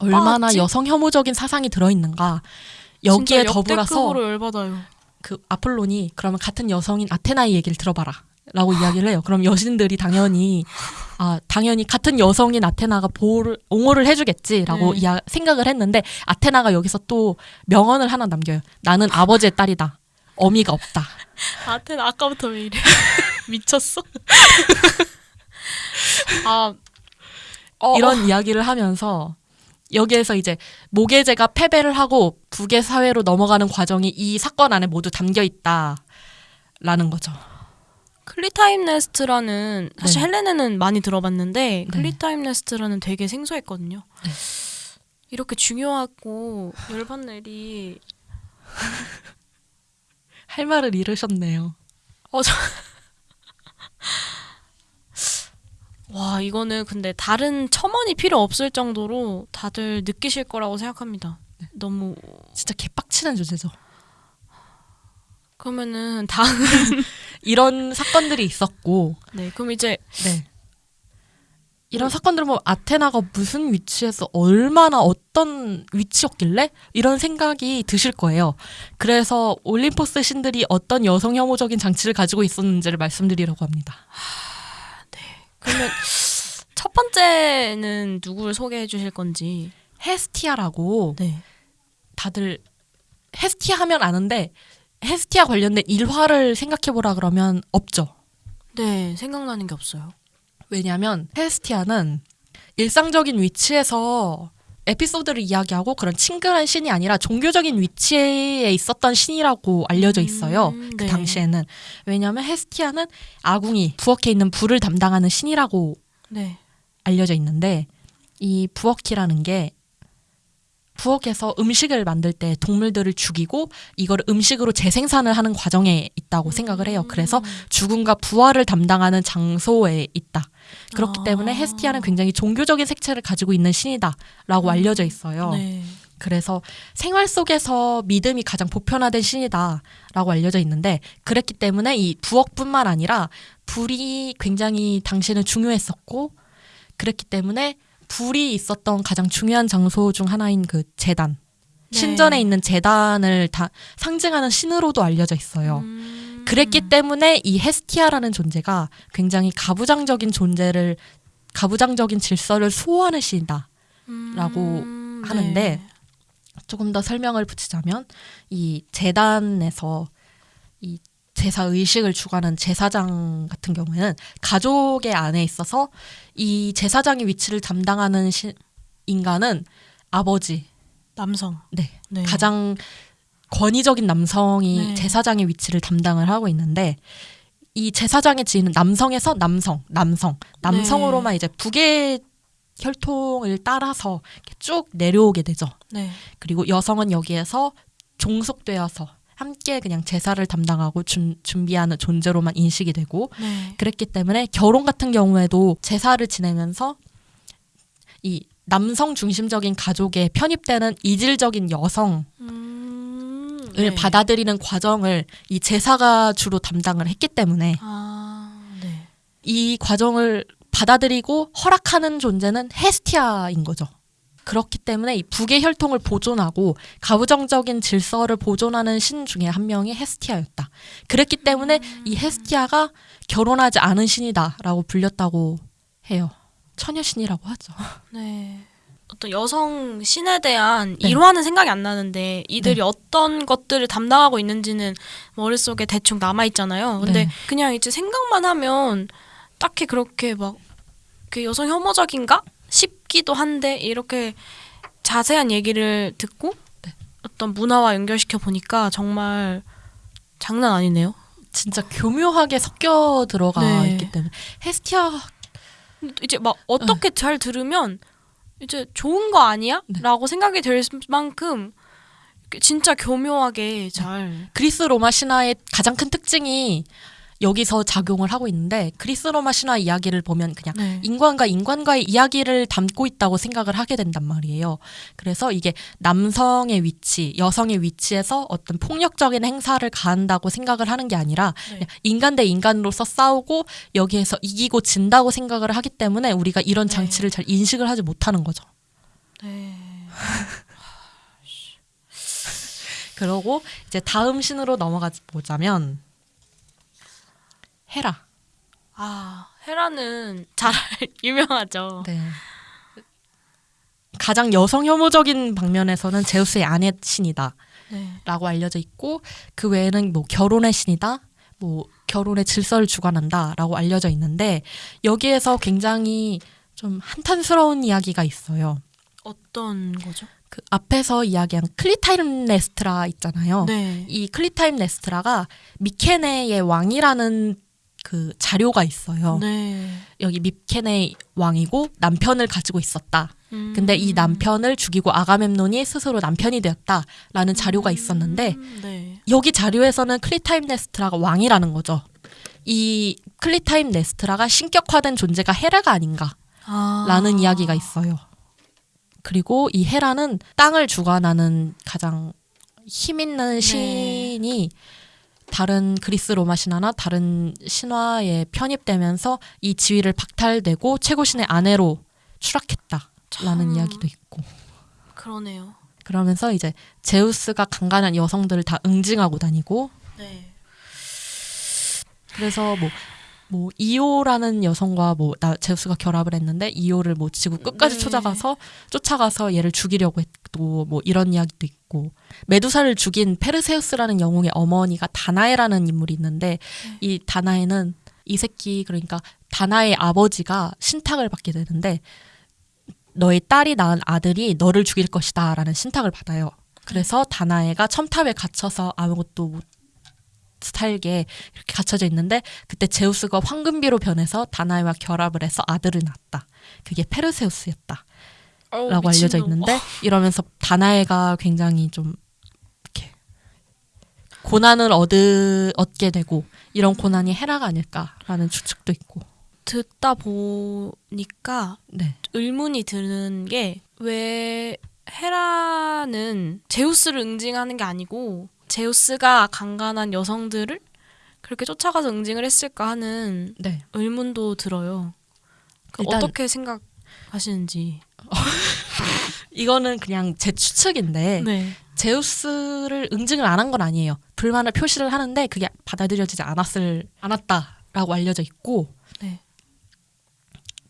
A: 얼마나
B: 빠졌지?
A: 여성 혐오적인 사상이 들어있는가. 여기에 더불어서. 그 아폴론이 그러면 같은 여성인 아테나의 얘기를 들어봐라. 라고 이야기를 해요. 그럼 여신들이 당연히 아 당연히 같은 여성인 아테나가 보호를 옹호를 해주겠지라고
B: 네.
A: 이야, 생각을 했는데 아테나가 여기서 또 명언을 하나 남겨요. 나는 아버지의 딸이다. 어미가 없다.
B: 아테나 아까부터 왜 이래? 미쳤어? 아 어,
A: 이런 이야기를 하면서 여기에서 이제 모계제가 패배를 하고 부계 사회로 넘어가는 과정이 이 사건 안에 모두 담겨 있다라는 거죠.
B: 클리타임네스트라는 사실
A: 네.
B: 헬레네는 많이 들어봤는데
A: 네.
B: 클리타임네스트라는 되게 생소했거든요.
A: 네.
B: 이렇게 중요하고 열받는 일이
A: 할 말을 잃으셨네요.
B: 와 이거는 근데 다른 첨언이 필요 없을 정도로 다들 느끼실 거라고 생각합니다. 너무
A: 진짜 개빡치는 주제죠.
B: 그러면은 다음
A: 이런 사건들이 있었고,
B: 네 그럼 이제
A: 네. 이런 사건들을 보면 아테나가 무슨 위치에서 얼마나 어떤 위치였길래 이런 생각이 드실 거예요. 그래서 올림포스 신들이 어떤 여성 혐오적인 장치를 가지고 있었는지를 말씀드리려고 합니다.
B: 그러면 첫 번째는 누구를 소개해 주실 건지
A: 헤스티아라고
B: 네
A: 다들 헤스티아 하면 아는데 헤스티아 관련된 일화를 생각해 보라 그러면 없죠.
B: 네, 생각나는 게 없어요.
A: 왜냐하면 헤스티아는 일상적인 위치에서 에피소드를 이야기하고 그런 친근한 신이 아니라 종교적인 위치에 있었던 신이라고 알려져 있어요.
B: 음,
A: 그
B: 네.
A: 당시에는 왜냐하면 헤스티아는 아궁이 부엌에 있는 불을 담당하는 신이라고
B: 네.
A: 알려져 있는데 이 부엌이라는 게 부엌에서 음식을 만들 때 동물들을 죽이고 이걸 음식으로 재생산을 하는 과정에 있다고 생각을 해요. 그래서 죽음과 부활을 담당하는 장소에 있다. 그렇기
B: 아.
A: 때문에 헤스티아는 굉장히 종교적인 색채를 가지고 있는 신이다라고 알려져 있어요.
B: 네.
A: 그래서 생활 속에서 믿음이 가장 보편화된 신이다라고 알려져 있는데 그랬기 때문에 이 부엌뿐만 아니라 불이 굉장히 당시에는 중요했었고 그랬기 때문에 불이 있었던 가장 중요한 장소 중 하나인 그 재단
B: 네.
A: 신전에 있는 재단을 다 상징하는 신으로도 알려져 있어요.
B: 음.
A: 그랬기 때문에 이 헤스티아라는 존재가 굉장히 가부장적인 존재를 가부장적인 질서를 수호하는 신이다. 라고
B: 음,
A: 하는데
B: 네.
A: 조금 더 설명을 붙이자면 이 재단에서 이 제사 의식을 주관하는 제사장 같은 경우에는 가족의 안에 있어서 이 제사장의 위치를 담당하는 시, 인간은 아버지,
B: 남성.
A: 네,
B: 네.
A: 가장 권위적인 남성이
B: 네.
A: 제사장의 위치를 담당을 하고 있는데 이 제사장의 지위는 남성에서 남성, 남성, 남성으로만 이제 북의 혈통을 따라서 쭉 내려오게 되죠.
B: 네.
A: 그리고 여성은 여기에서 종속되어서 함께 그냥 제사를 담당하고 준, 준비하는 존재로만 인식이 되고
B: 네.
A: 그랬기 때문에 결혼 같은 경우에도 제사를 지내면서 이 남성 중심적인 가족에 편입되는 이질적인 여성을
B: 음, 네.
A: 받아들이는 과정을 이 제사가 주로 담당을 했기 때문에
B: 아, 네.
A: 이 과정을 받아들이고 허락하는 존재는 헤스티아인 거죠. 그렇기 때문에 이 북의 혈통을 보존하고 가부장적인 질서를 보존하는 신 중에 한 명이 헤스티아였다. 그랬기 때문에 이 헤스티아가 결혼하지 않은 신이다라고 불렸다고 해요. 처녀신이라고 하죠.
B: 네. 어떤 여성 신에 대한
A: 네.
B: 일화는 생각이 안 나는데 이들이
A: 네.
B: 어떤 것들을 담당하고 있는지는 머릿속에 대충 남아 있잖아요. 근데
A: 네.
B: 그냥 이제 생각만 하면 딱히 그렇게 막 그 여성 혐오적인가 싶기도 한데 이렇게 자세한 얘기를 듣고
A: 네.
B: 어떤 문화와 연결시켜 보니까 정말 장난 아니네요.
A: 진짜 교묘하게 섞여 들어가
B: 네.
A: 있기 때문에 헤스티아
B: 이제 막 어떻게 잘 들으면 이제 좋은 거 아니야?
A: 네.
B: 라고 생각이 들 만큼 진짜 교묘하게 잘
A: 그리스 로마 신화의 가장 큰 특징이 여기서 작용을 하고 있는데 그리스 로마 신화 이야기를 보면 그냥
B: 네.
A: 인간과 인간과의 이야기를 담고 있다고 생각을 하게 된단 말이에요. 그래서 이게 남성의 위치, 여성의 위치에서 어떤 폭력적인 행사를 가한다고 생각을 하는 게 아니라
B: 네.
A: 인간 대 인간으로서 싸우고 여기에서 이기고 진다고 생각을 하기 때문에 우리가 이런
B: 네.
A: 장치를 잘 인식을 하지 못하는 거죠.
B: 네.
A: 그러고 이제 다음 신으로 넘어가 보자면 헤라.
B: 아 헤라는 잘 유명하죠.
A: 네. 가장 여성 혐오적인 방면에서는 제우스의 아내 신이다라고
B: 네.
A: 알려져 있고 그 외에는 뭐 결혼의 신이다, 뭐 결혼의 질서를 주관한다라고 알려져 있는데 여기에서 굉장히 좀 한탄스러운 이야기가 있어요.
B: 어떤 거죠?
A: 그 앞에서 이야기한 클리타임네스트라 있잖아요.
B: 네.
A: 이 클리타임네스트라가 미케네의 왕이라는 그 자료가 있어요.
B: 네.
A: 여기 미케네 왕이고 남편을 가지고 있었다.
B: 음.
A: 근데 이 남편을 죽이고 아가멤논이 스스로 남편이 되었다라는 자료가 있었는데
B: 음, 네.
A: 여기 자료에서는 클리타임네스트라가 왕이라는 거죠. 이 클리타임네스트라가 신격화된 존재가 헤라가 아닌가라는
B: 아.
A: 이야기가 있어요. 그리고 이 헤라는 땅을 주관하는 가장 힘 있는
B: 네.
A: 신이 다른 그리스 로마 신화나 다른 신화에 편입되면서 이 지위를 박탈되고 최고신의 아내로 추락했다라는
B: 참.
A: 이야기도 있고
B: 그러네요.
A: 그러면서 이제 제우스가 강간한 여성들을 다 응징하고 다니고
B: 네.
A: 그래서 뭐, 뭐 이오라는 여성과 뭐 나 제우스가 결합을 했는데 이오를 뭐 지구 끝까지
B: 네.
A: 쫓아가서 쫓아가서 얘를 죽이려고 했고 뭐 이런 이야기도 있고 메두사를 죽인 페르세우스라는 영웅의 어머니가 다나에라는 인물이 있는데
B: 네.
A: 이 다나에는 이 새끼 그러니까 다나의 아버지가 신탁을 받게 되는데 너의 딸이 낳은 아들이 너를 죽일 것이다라는 신탁을 받아요. 그래서 다나에가 첨탑에 갇혀서 아무것도 못 살게 이렇게 갇혀져 있는데 그때 제우스가 황금비로 변해서 다나에와 결합을 해서 아들을 낳았다. 그게 페르세우스였다라고
B: 어우,
A: 알려져
B: 미친놈.
A: 있는데 이러면서 다나에가 굉장히 좀 이렇게 고난을 얻으, 얻게 되고 이런 고난이 헤라가 아닐까라는 추측도 있고.
B: 듣다 보니까
A: 네.
B: 의문이 드는 게 왜 헤라는 제우스를 응징하는 게 아니고 제우스가 강간한 여성들을 그렇게 쫓아가서 응징을 했을까 하는
A: 네.
B: 의문도 들어요. 그 어떻게 생각하시는지.
A: 이거는 그냥 제 추측인데
B: 네.
A: 제우스를 응징을 안 한 건 아니에요. 불만을 표시를 하는데 그게 받아들여지지 않았을 않았다라고 알려져 있고
B: 네.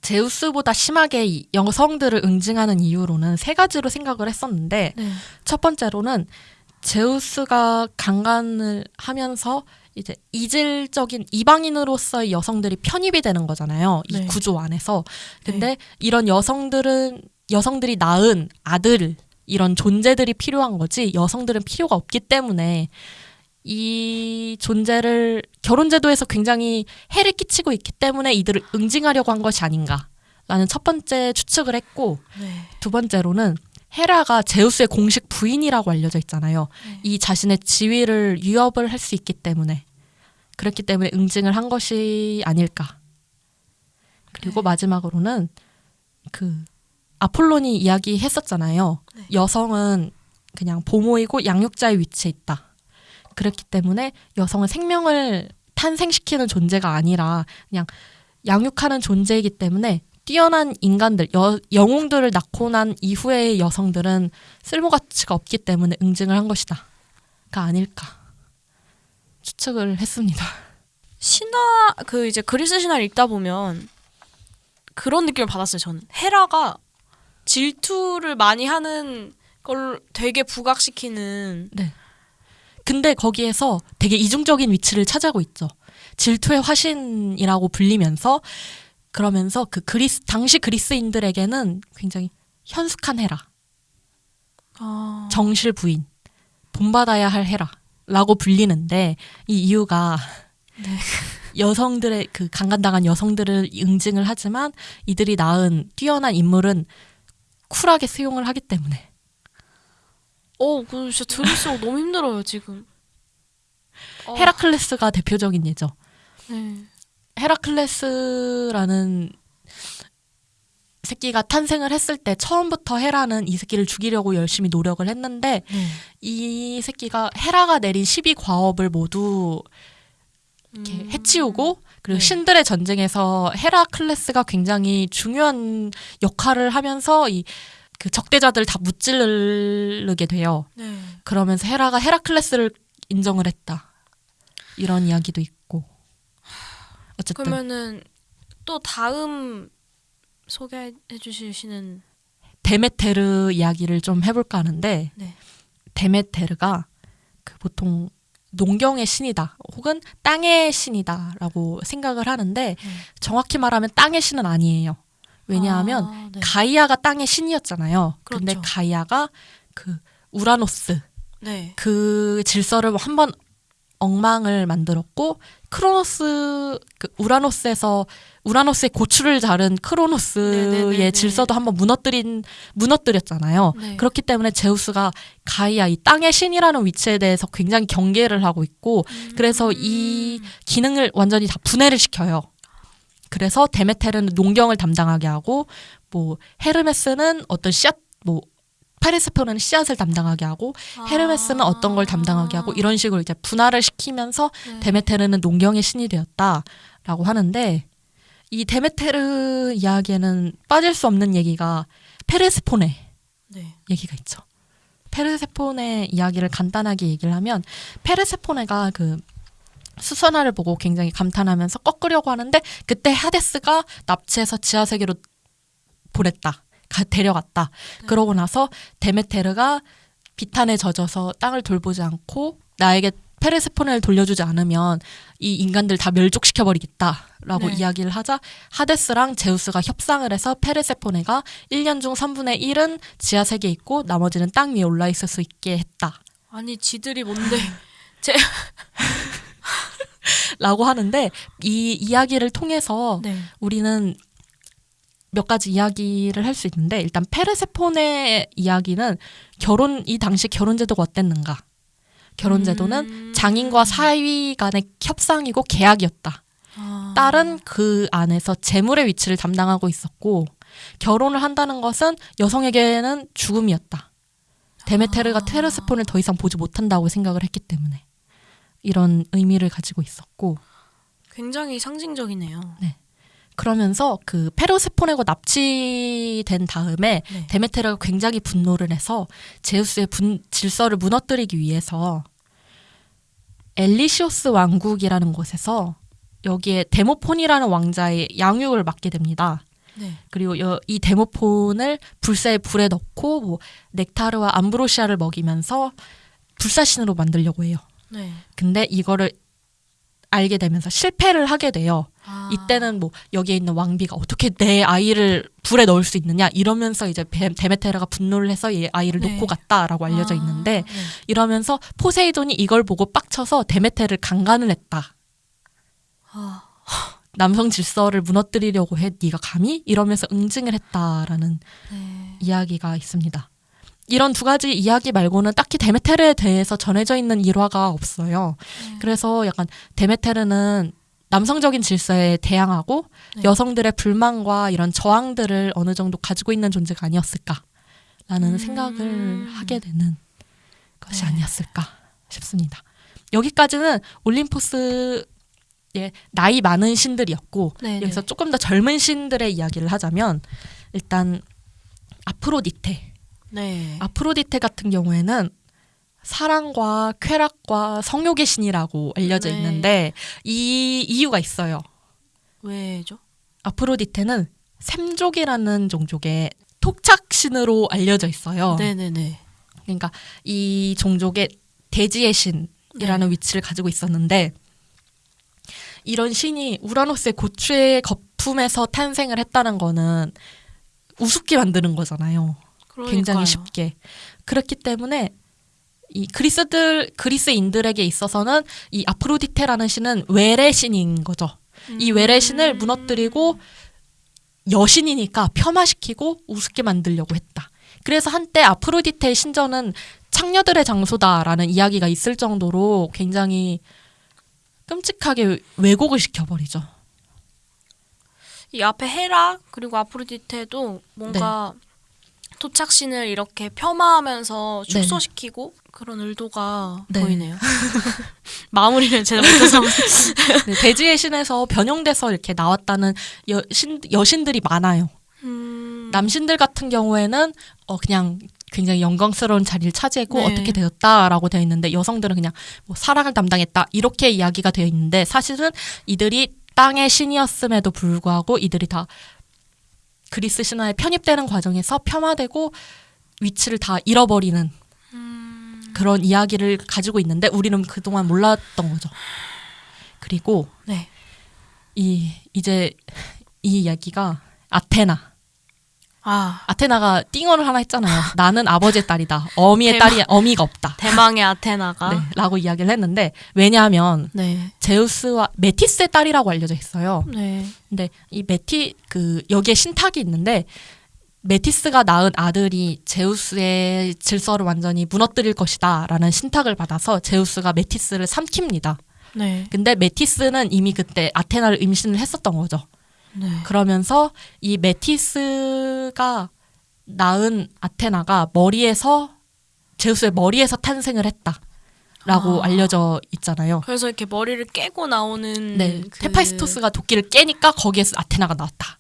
A: 제우스보다 심하게 이 여성들을 응징하는 이유로는 세 가지로 생각을 했었는데
B: 네.
A: 첫 번째로는 제우스가 강간을 하면서 이제 이질적인 이방인으로서의 여성들이 편입이 되는 거잖아요. 이
B: 네.
A: 구조 안에서. 근데 이런 여성들은 여성들이 낳은 아들 이런 존재들이 필요한 거지 여성들은 필요가 없기 때문에 이 존재를 결혼 제도에서 굉장히 해를 끼치고 있기 때문에 이들을 응징하려고 한 것이 아닌가라는 첫 번째 추측을 했고
B: 네.
A: 두 번째로는 헤라가 제우스의 공식 부인이라고 알려져 있잖아요.
B: 네.
A: 이 자신의 지위를 위협을 할 수 있기 때문에 그렇기 때문에 응징을 한 것이 아닐까. 그리고
B: 네.
A: 마지막으로는 그 아폴론이 이야기했었잖아요.
B: 네.
A: 여성은 그냥 보모이고 양육자의 위치에 있다. 그렇기 때문에 여성은 생명을 탄생시키는 존재가 아니라 그냥 양육하는 존재이기 때문에 뛰어난 인간들, 여, 영웅들을 낳고 난 이후의 여성들은 쓸모 가치가 없기 때문에 응징을 한 것이다. 가 아닐까. 추측을 했습니다.
B: 신화 그 이제 그리스 신화를 읽다 보면 그런 느낌을 받았어요. 저는 헤라가 질투를 많이 하는 걸 되게 부각시키는
A: 근데 거기에서 되게 이중적인 위치를 차지하고 있죠. 질투의 화신이라고 불리면서 그러면서 그 그리스 당시 그리스인들에게는 굉장히 현숙한 헤라,
B: 아,
A: 정실 부인, 본받아야 할 헤라라고 불리는데 이 이유가
B: 네.
A: 여성들의 그 강간당한 여성들을 응징을 하지만 이들이 낳은 뛰어난 인물은 쿨하게 수용을 하기 때문에
B: 어, 그 진짜 들을수록 너무 힘들어요 지금. 어,
A: 헤라클레스가 대표적인 예죠.
B: 네.
A: 헤라클레스라는 새끼가 탄생을 했을 때 처음부터 헤라는 이 새끼를 죽이려고 열심히 노력을 했는데
B: 네.
A: 이 새끼가 헤라가 내린 12 과업을 모두 이렇게
B: 음.
A: 해치우고 그리고
B: 네.
A: 신들의 전쟁에서 헤라클레스가 굉장히 중요한 역할을 하면서 이 그 적대자들 다 무찌르게 돼요.
B: 네.
A: 그러면서 헤라가 헤라클레스를 인정을 했다. 이런 이야기도 있고. 어쨌든
B: 그러면은 또 다음 소개해 주시는
A: 데메테르 이야기를 좀 해볼까 하는데
B: 네.
A: 데메테르가 그 보통 농경의 신이다 혹은 땅의 신이다라고 생각을 하는데 정확히 말하면 땅의 신은 아니에요. 왜냐하면
B: 아, 네.
A: 가이아가 땅의 신이었잖아요. 근데
B: 그렇죠.
A: 가이아가 그 우라노스
B: 네.
A: 그 질서를 한번 엉망을 만들었고 크로노스 그 우라노스에서 우라노스의 고추를 자른 크로노스의
B: 네네네네.
A: 질서도 한번 무너뜨린 무너뜨렸잖아요.
B: 네.
A: 그렇기 때문에 제우스가 가이아 이 땅의 신이라는 위치에 대해서 굉장히 경계를 하고 있고 그래서 이 기능을 완전히 다 분해를 시켜요. 그래서 데메테르는 농경을 담당하게 하고 뭐 헤르메스는 어떤 씨앗 뭐 페르세포네는 씨앗을 담당하게 하고 헤르메스는 어떤 걸 담당하게 하고 이런 식으로 이제 분할을 시키면서
B: 네.
A: 데메테르는 농경의 신이 되었다라고 하는데 이 데메테르 이야기에는 빠질 수 없는 얘기가 페르세포네
B: 네.
A: 얘기가 있죠. 페르세포네 이야기를 간단하게 얘기를 하면 페르세포네가 그 수선화를 보고 굉장히 감탄하면서 꺾으려고 하는데 그때 하데스가 납치해서 지하 세계로 보냈다. 가, 데려갔다. 그러고 나서 데메테르가 비탄에 젖어서 땅을 돌보지 않고 나에게 페르세포네를 돌려주지 않으면 이 인간들 다 멸족시켜 버리겠다라고
B: 네.
A: 이야기를 하자 하데스랑 제우스가 협상을 해서 페르세포네가 1년 중 3분의 1은 지하 세계에 있고 나머지는 땅 위에 올라 있을 수 있게 했다.
B: 아니 지들이 뭔데?
A: 라고 하는데 이 이야기를 통해서
B: 네.
A: 우리는 몇 가지 이야기를 할 수 있는데 일단 페르세포네 이야기는 결혼 이 당시 결혼 제도가 어땠는가? 결혼 제도는
B: 음.
A: 장인과 사위 간의 협상이고 계약이었다.
B: 아.
A: 딸은 그 안에서 재물의 위치를 담당하고 있었고 결혼을 한다는 것은 여성에게는 죽음이었다. 데메테르가
B: 아.
A: 테르세폰을 더 이상 보지 못한다고 생각을 했기 때문에 이런 의미를 가지고 있었고
B: 굉장히 상징적이네요.
A: 그러면서 그 페르세폰에고 납치된 다음에
B: 네.
A: 데메테르가 굉장히 분노를 해서 제우스의 분, 질서를 무너뜨리기 위해서 엘레우시스 왕국이라는 곳에서 여기에 데모폰이라는 왕자의 양육을 맡게 됩니다.
B: 네.
A: 그리고 여- 이 데모폰을 불사의 불에 넣고 뭐 넥타르와 암브로시아를 먹이면서 불사신으로 만들려고 해요.
B: 네.
A: 근데 이거를 알게 되면서 실패를 하게 돼요.
B: 아.
A: 이때는 뭐 여기에 있는 왕비가 어떻게 내 아이를 불에 넣을 수 있느냐 이러면서 이제 베- 데메테르가 분노를 해서 얘 아이를
B: 네.
A: 놓고 갔다라고 알려져
B: 아,
A: 있는데
B: 네.
A: 이러면서 포세이돈이 이걸 보고 빡쳐서 데메테르를 강간을 했다.
B: 아.
A: 남성 질서를 무너뜨리려고 해 네가 감히 이러면서 응징을 했다라는
B: 네.
A: 이야기가 있습니다. 이런 두 가지 이야기 말고는 딱히 데메테르에 대해서 전해져 있는 일화가 없어요.
B: 네.
A: 그래서 약간 데메테르는 남성적인 질서에 대항하고
B: 네.
A: 여성들의 불만과 이런 저항들을 어느 정도 가지고 있는 존재가 아니었을까라는
B: 음.
A: 생각을 하게 되는 것이
B: 네.
A: 아니었을까 싶습니다. 여기까지는 올림포스의 나이 많은 신들이었고
B: 네,
A: 여기서
B: 네.
A: 조금 더 젊은 신들의 이야기를 하자면 일단 아프로디테
B: 네.
A: 아프로디테 같은 경우에는 사랑과 쾌락과 성욕의 신이라고 알려져
B: 네.
A: 있는데 이 이유가 있어요.
B: 왜죠?
A: 아프로디테는 샘족이라는 종족의 토착신으로 알려져 있어요.
B: 네, 네, 네.
A: 그러니까 이 종족의 대지의 신이라는
B: 네.
A: 위치를 가지고 있었는데 이런 신이 우라노스의 고추의 거품에서 탄생을 했다는 거는 우습게 만드는 거잖아요. 굉장히
B: 그러니까요.
A: 쉽게. 그렇기 때문에 이 그리스들 그리스인들에게 있어서는 이 아프로디테라는 신은 외래 신인 거죠. 이 외래 신을 무너뜨리고 여신이니까 폄하시키고 우습게 만들려고 했다. 그래서 한때 아프로디테의 신전은 창녀들의 장소다라는 이야기가 있을 정도로 굉장히 끔찍하게 왜곡을 시켜버리죠.
B: 이 앞에 헤라 그리고 아프로디테도 뭔가 토착신을 이렇게 폄하하면서
A: 네.
B: 축소시키고 그런 의도가
A: 네.
B: 보이네요. 마무리를 제가 못해서
A: 네, 대지의 신에서 변형돼서 이렇게 나왔다는 여신, 여신들이 많아요.
B: 음,
A: 남신들 같은 경우에는 어 그냥 굉장히 영광스러운 자리를 차지했고
B: 네.
A: 어떻게 되었다라고 되어 있는데 여성들은 그냥 뭐 사랑을 담당했다 이렇게 이야기가 되어 있는데 사실은 이들이 땅의 신이었음에도 불구하고 이들이 다 그리스 신화에 편입되는 과정에서 폄하되고 위치를 다 잃어버리는
B: 음,
A: 그런 이야기를 가지고 있는데 우리는 그동안 몰랐던 거죠. 그리고
B: 네.
A: 이 이제 이 이야기가 아테나
B: 아
A: 아테나가 띵언을 하나 했잖아요. 나는 아버지의 딸이다. 어미의
B: 대박.
A: 딸이 어미가 없다.
B: 대망의 아테나가
A: 네, 라고 이야기를 했는데 왜냐하면
B: 네.
A: 제우스와 메티스의 딸이라고 알려져 있어요.
B: 네.
A: 근데 이 메티 그 여기에 신탁이 있는데 메티스가 낳은 아들이 제우스의 질서를 완전히 무너뜨릴 것이다라는 신탁을 받아서 제우스가 메티스를 삼킵니다.
B: 네.
A: 근데 메티스는 이미 그때 아테나를 임신을 했었던 거죠.
B: 네.
A: 그러면서 이 메티스가 낳은 아테나가 머리에서 제우스의 머리에서 탄생을 했다 라고
B: 아.
A: 알려져 있잖아요.
B: 그래서 이렇게 머리를 깨고 나오는
A: 네,
B: 그-
A: 헤파이스토스가 도끼를 깨니까 거기에서 아테나가 나왔다.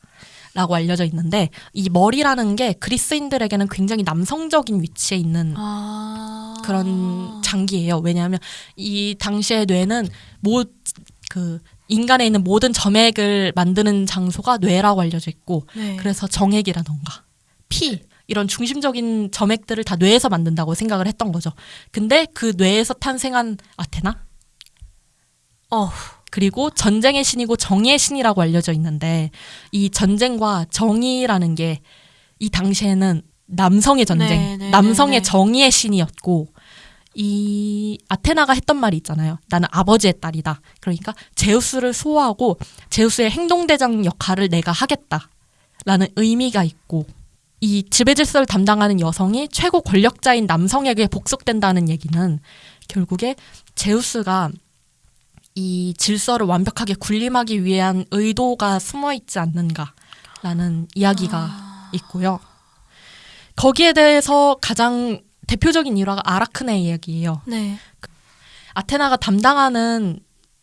A: 라고 알려져 있는데 이 머리라는 게 그리스인들에게는 굉장히 남성적인 위치에 있는
B: 아
A: 그런 장기예요. 왜냐하면 이 당시의 뇌는 모 그 인간에 있는 모든 점액을 만드는 장소가 뇌라고 알려져 있고
B: 네.
A: 그래서 정액이라던가 피 이런 중심적인 점액들을 다 뇌에서 만든다고 생각을 했던 거죠. 근데 그 뇌에서 탄생한 아테나
B: 어
A: 그리고 전쟁의 신이고 정의의 신이라고 알려져 있는데 이 전쟁과 정의라는 게 이 당시에는 남성의 전쟁,
B: 네, 네,
A: 남성의
B: 네, 네.
A: 정의의 신이었고 이 아테나가 했던 말이 있잖아요. 나는 아버지의 딸이다. 그러니까 제우스를 소화하고 제우스의 행동대장 역할을 내가 하겠다 라는 의미가 있고 이 지배 질서를 담당하는 여성이 최고 권력자인 남성에게 복속된다는 얘기는 결국에 제우스가 이 질서를 완벽하게 군림하기 위한 의도가 숨어 있지 않는가라는 이야기가 있고요. 거기에 대해서 가장 대표적인 일화가 아라크네 이야기예요.
B: 네.
A: 아테나가 담당하는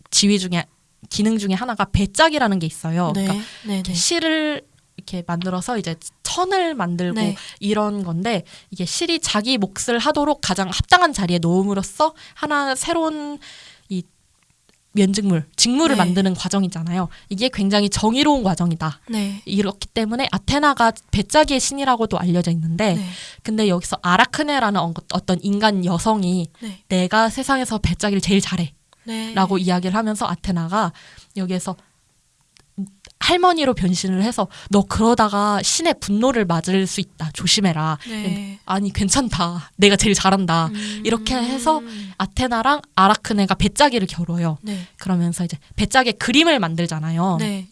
A: 지위 중에 기능 중에 하나가 배짝이라는 게 있어요.
B: 네.
A: 그러니까
B: 네. 네.
A: 실을 이렇게 만들어서 이제 천을 만들고
B: 네.
A: 이런 건데 이게 실이 자기 몫을 하도록 가장 합당한 자리에 놓음으로써 하나 새로운 이 면직물, 직물을
B: 네.
A: 만드는 과정이잖아요. 이게 굉장히 정의로운 과정이다.
B: 네.
A: 이렇기 때문에 아테나가 배짜기의 신이라고도 알려져 있는데
B: 네.
A: 근데 여기서 아라크네라는 어- 어떤 인간 여성이
B: 네.
A: 내가 세상에서 배짜기를 제일 잘해
B: 네.
A: 라고 이야기를 하면서 아테나가 여기에서 할머니로 변신을 해서 너 그러다가 신의 분노를 맞을 수 있다 조심해라
B: 네.
A: 아니 괜찮다 내가 제일 잘한다
B: 음.
A: 이렇게 해서 아테나랑 아라크네가 배짜기를 겨뤄요
B: 네.
A: 그러면서 이제 배짜기의 그림을 만들잖아요
B: 네.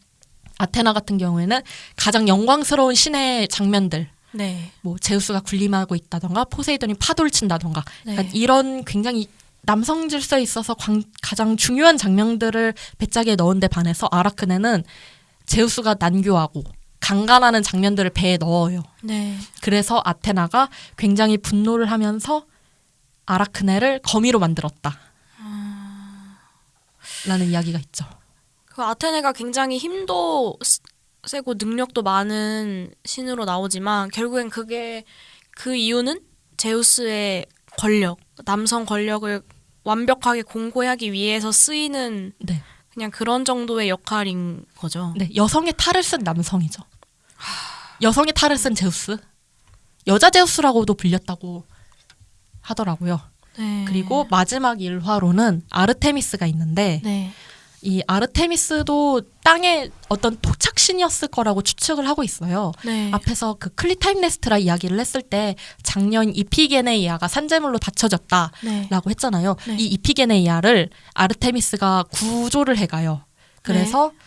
A: 아테나 같은 경우에는 가장 영광스러운 신의 장면들
B: 네.
A: 뭐 제우스가 군림하고 있다던가 포세이돈이 파도를 친다던가
B: 네.
A: 그러니까 이런 굉장히 남성 질서에 있어서 광- 가장 중요한 장면들을 배짜기에 넣은 데 반해서 아라크네는 제우스가 난교하고 강간하는 장면들을 배에 넣어요.
B: 네.
A: 그래서 아테나가 굉장히 분노를 하면서 아라크네를 거미로 만들었다. 라는 이야기가 있죠.
B: 그 아테네가 굉장히 힘도 스- 세고 능력도 많은 신으로 나오지만 결국엔 그게 그 이유는 제우스의 권력, 남성 권력을 완벽하게 공고하기 위해서 쓰이는
A: 네.
B: 그냥 그런 정도의 역할인 거죠.
A: 네, 여성의 탈을 쓴 남성이죠. 여성의 탈을 쓴 제우스. 여자 제우스라고도 불렸다고 하더라고요.
B: 네.
A: 그리고 마지막 일화로는 아르테미스가 있는데
B: 네.
A: 이 아르테미스도 땅의 어떤 토착신이었을 거라고 추측을 하고 있어요.
B: 네.
A: 앞에서 그 클리타임네스트라 이야기를 했을 때 작년 이피게네이아가 산재물로 다쳐졌다라고
B: 네.
A: 했잖아요.
B: 네.
A: 이 이피게네이아를 아르테미스가 구조를 해가요. 그래서
B: 네.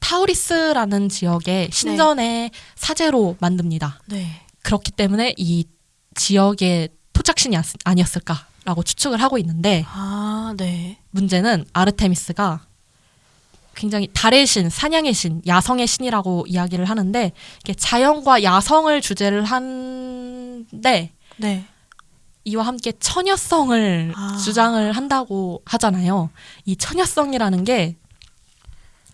A: 타우리스라는 지역의 신전의 사제로 만듭니다.
B: 네.
A: 그렇기 때문에 이 지역의 토착신이 아니었을까 라고 추측을 하고 있는데
B: 아, 네.
A: 문제는 아르테미스가 굉장히 달의 신, 사냥의 신, 야성의 신이라고 이야기를 하는데 이게 자연과 야성을 주제를 한데
B: 네.
A: 이와 함께 처녀성을
B: 아.
A: 주장을 한다고 하잖아요. 이 처녀성이라는 게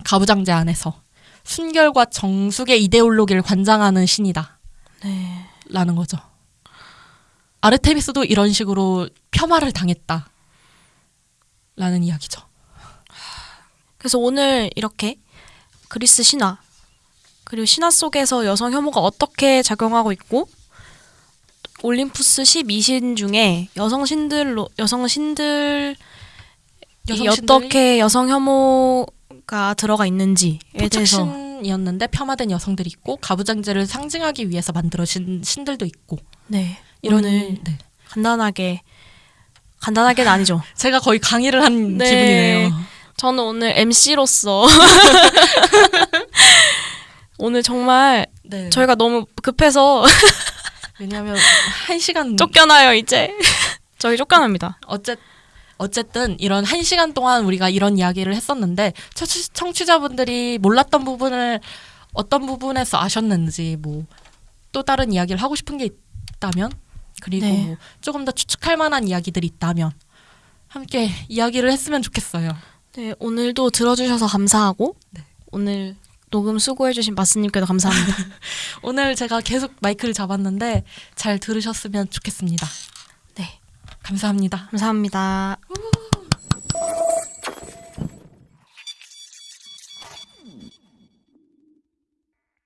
A: 가부장제 안에서 순결과 정숙의 이데올로기를 관장하는 신이다.
B: 네.
A: 라는 거죠. 아르테미스도 이런 식으로 폄하를 당했다. 라는 이야기죠.
B: 그래서 오늘 이렇게 그리스 신화 그리고 신화 속에서 여성 혐오가 어떻게 작용하고 있고 올림푸스 12신 중에 여성 신들로 여성 신들
A: 여성
B: 어떻게 여성 혐오가 들어가 있는지에 대해서
A: 토착신 신이었는데 폄하된 여성들이 있고 가부장제를 상징하기 위해서 만들어진 신들도 있고
B: 네.
A: 이런
B: 오늘
A: 네.
B: 간단하게 간단하게는 아니죠.
A: 제가 거의 강의를 한
B: 네.
A: 기분이네요.
B: 저는 오늘 MC로서 오늘 정말
A: 네.
B: 저희가 너무 급해서
A: 왜냐하면 한 시간
B: 쫓겨나요 이제. 저희 쫓겨납니다.
A: 어쨌 어쨌든 이런 한 시간 동안 우리가 이런 이야기를 했었는데 청취, 청취자분들이 몰랐던 부분을 어떤 부분에서 아셨는지 뭐 또 다른 이야기를 하고 싶은 게 있다면 그리고
B: 네.
A: 뭐 조금 더 추측할 만한 이야기들이 있다면 함께 이야기를 했으면 좋겠어요.
B: 네 오늘도 들어주셔서 감사하고
A: 네.
B: 오늘 녹음 수고해주신 마스님께도 감사합니다.
A: 오늘 제가 계속 마이크를 잡았는데 잘 들으셨으면 좋겠습니다.
B: 네
A: 감사합니다.
B: 감사합니다.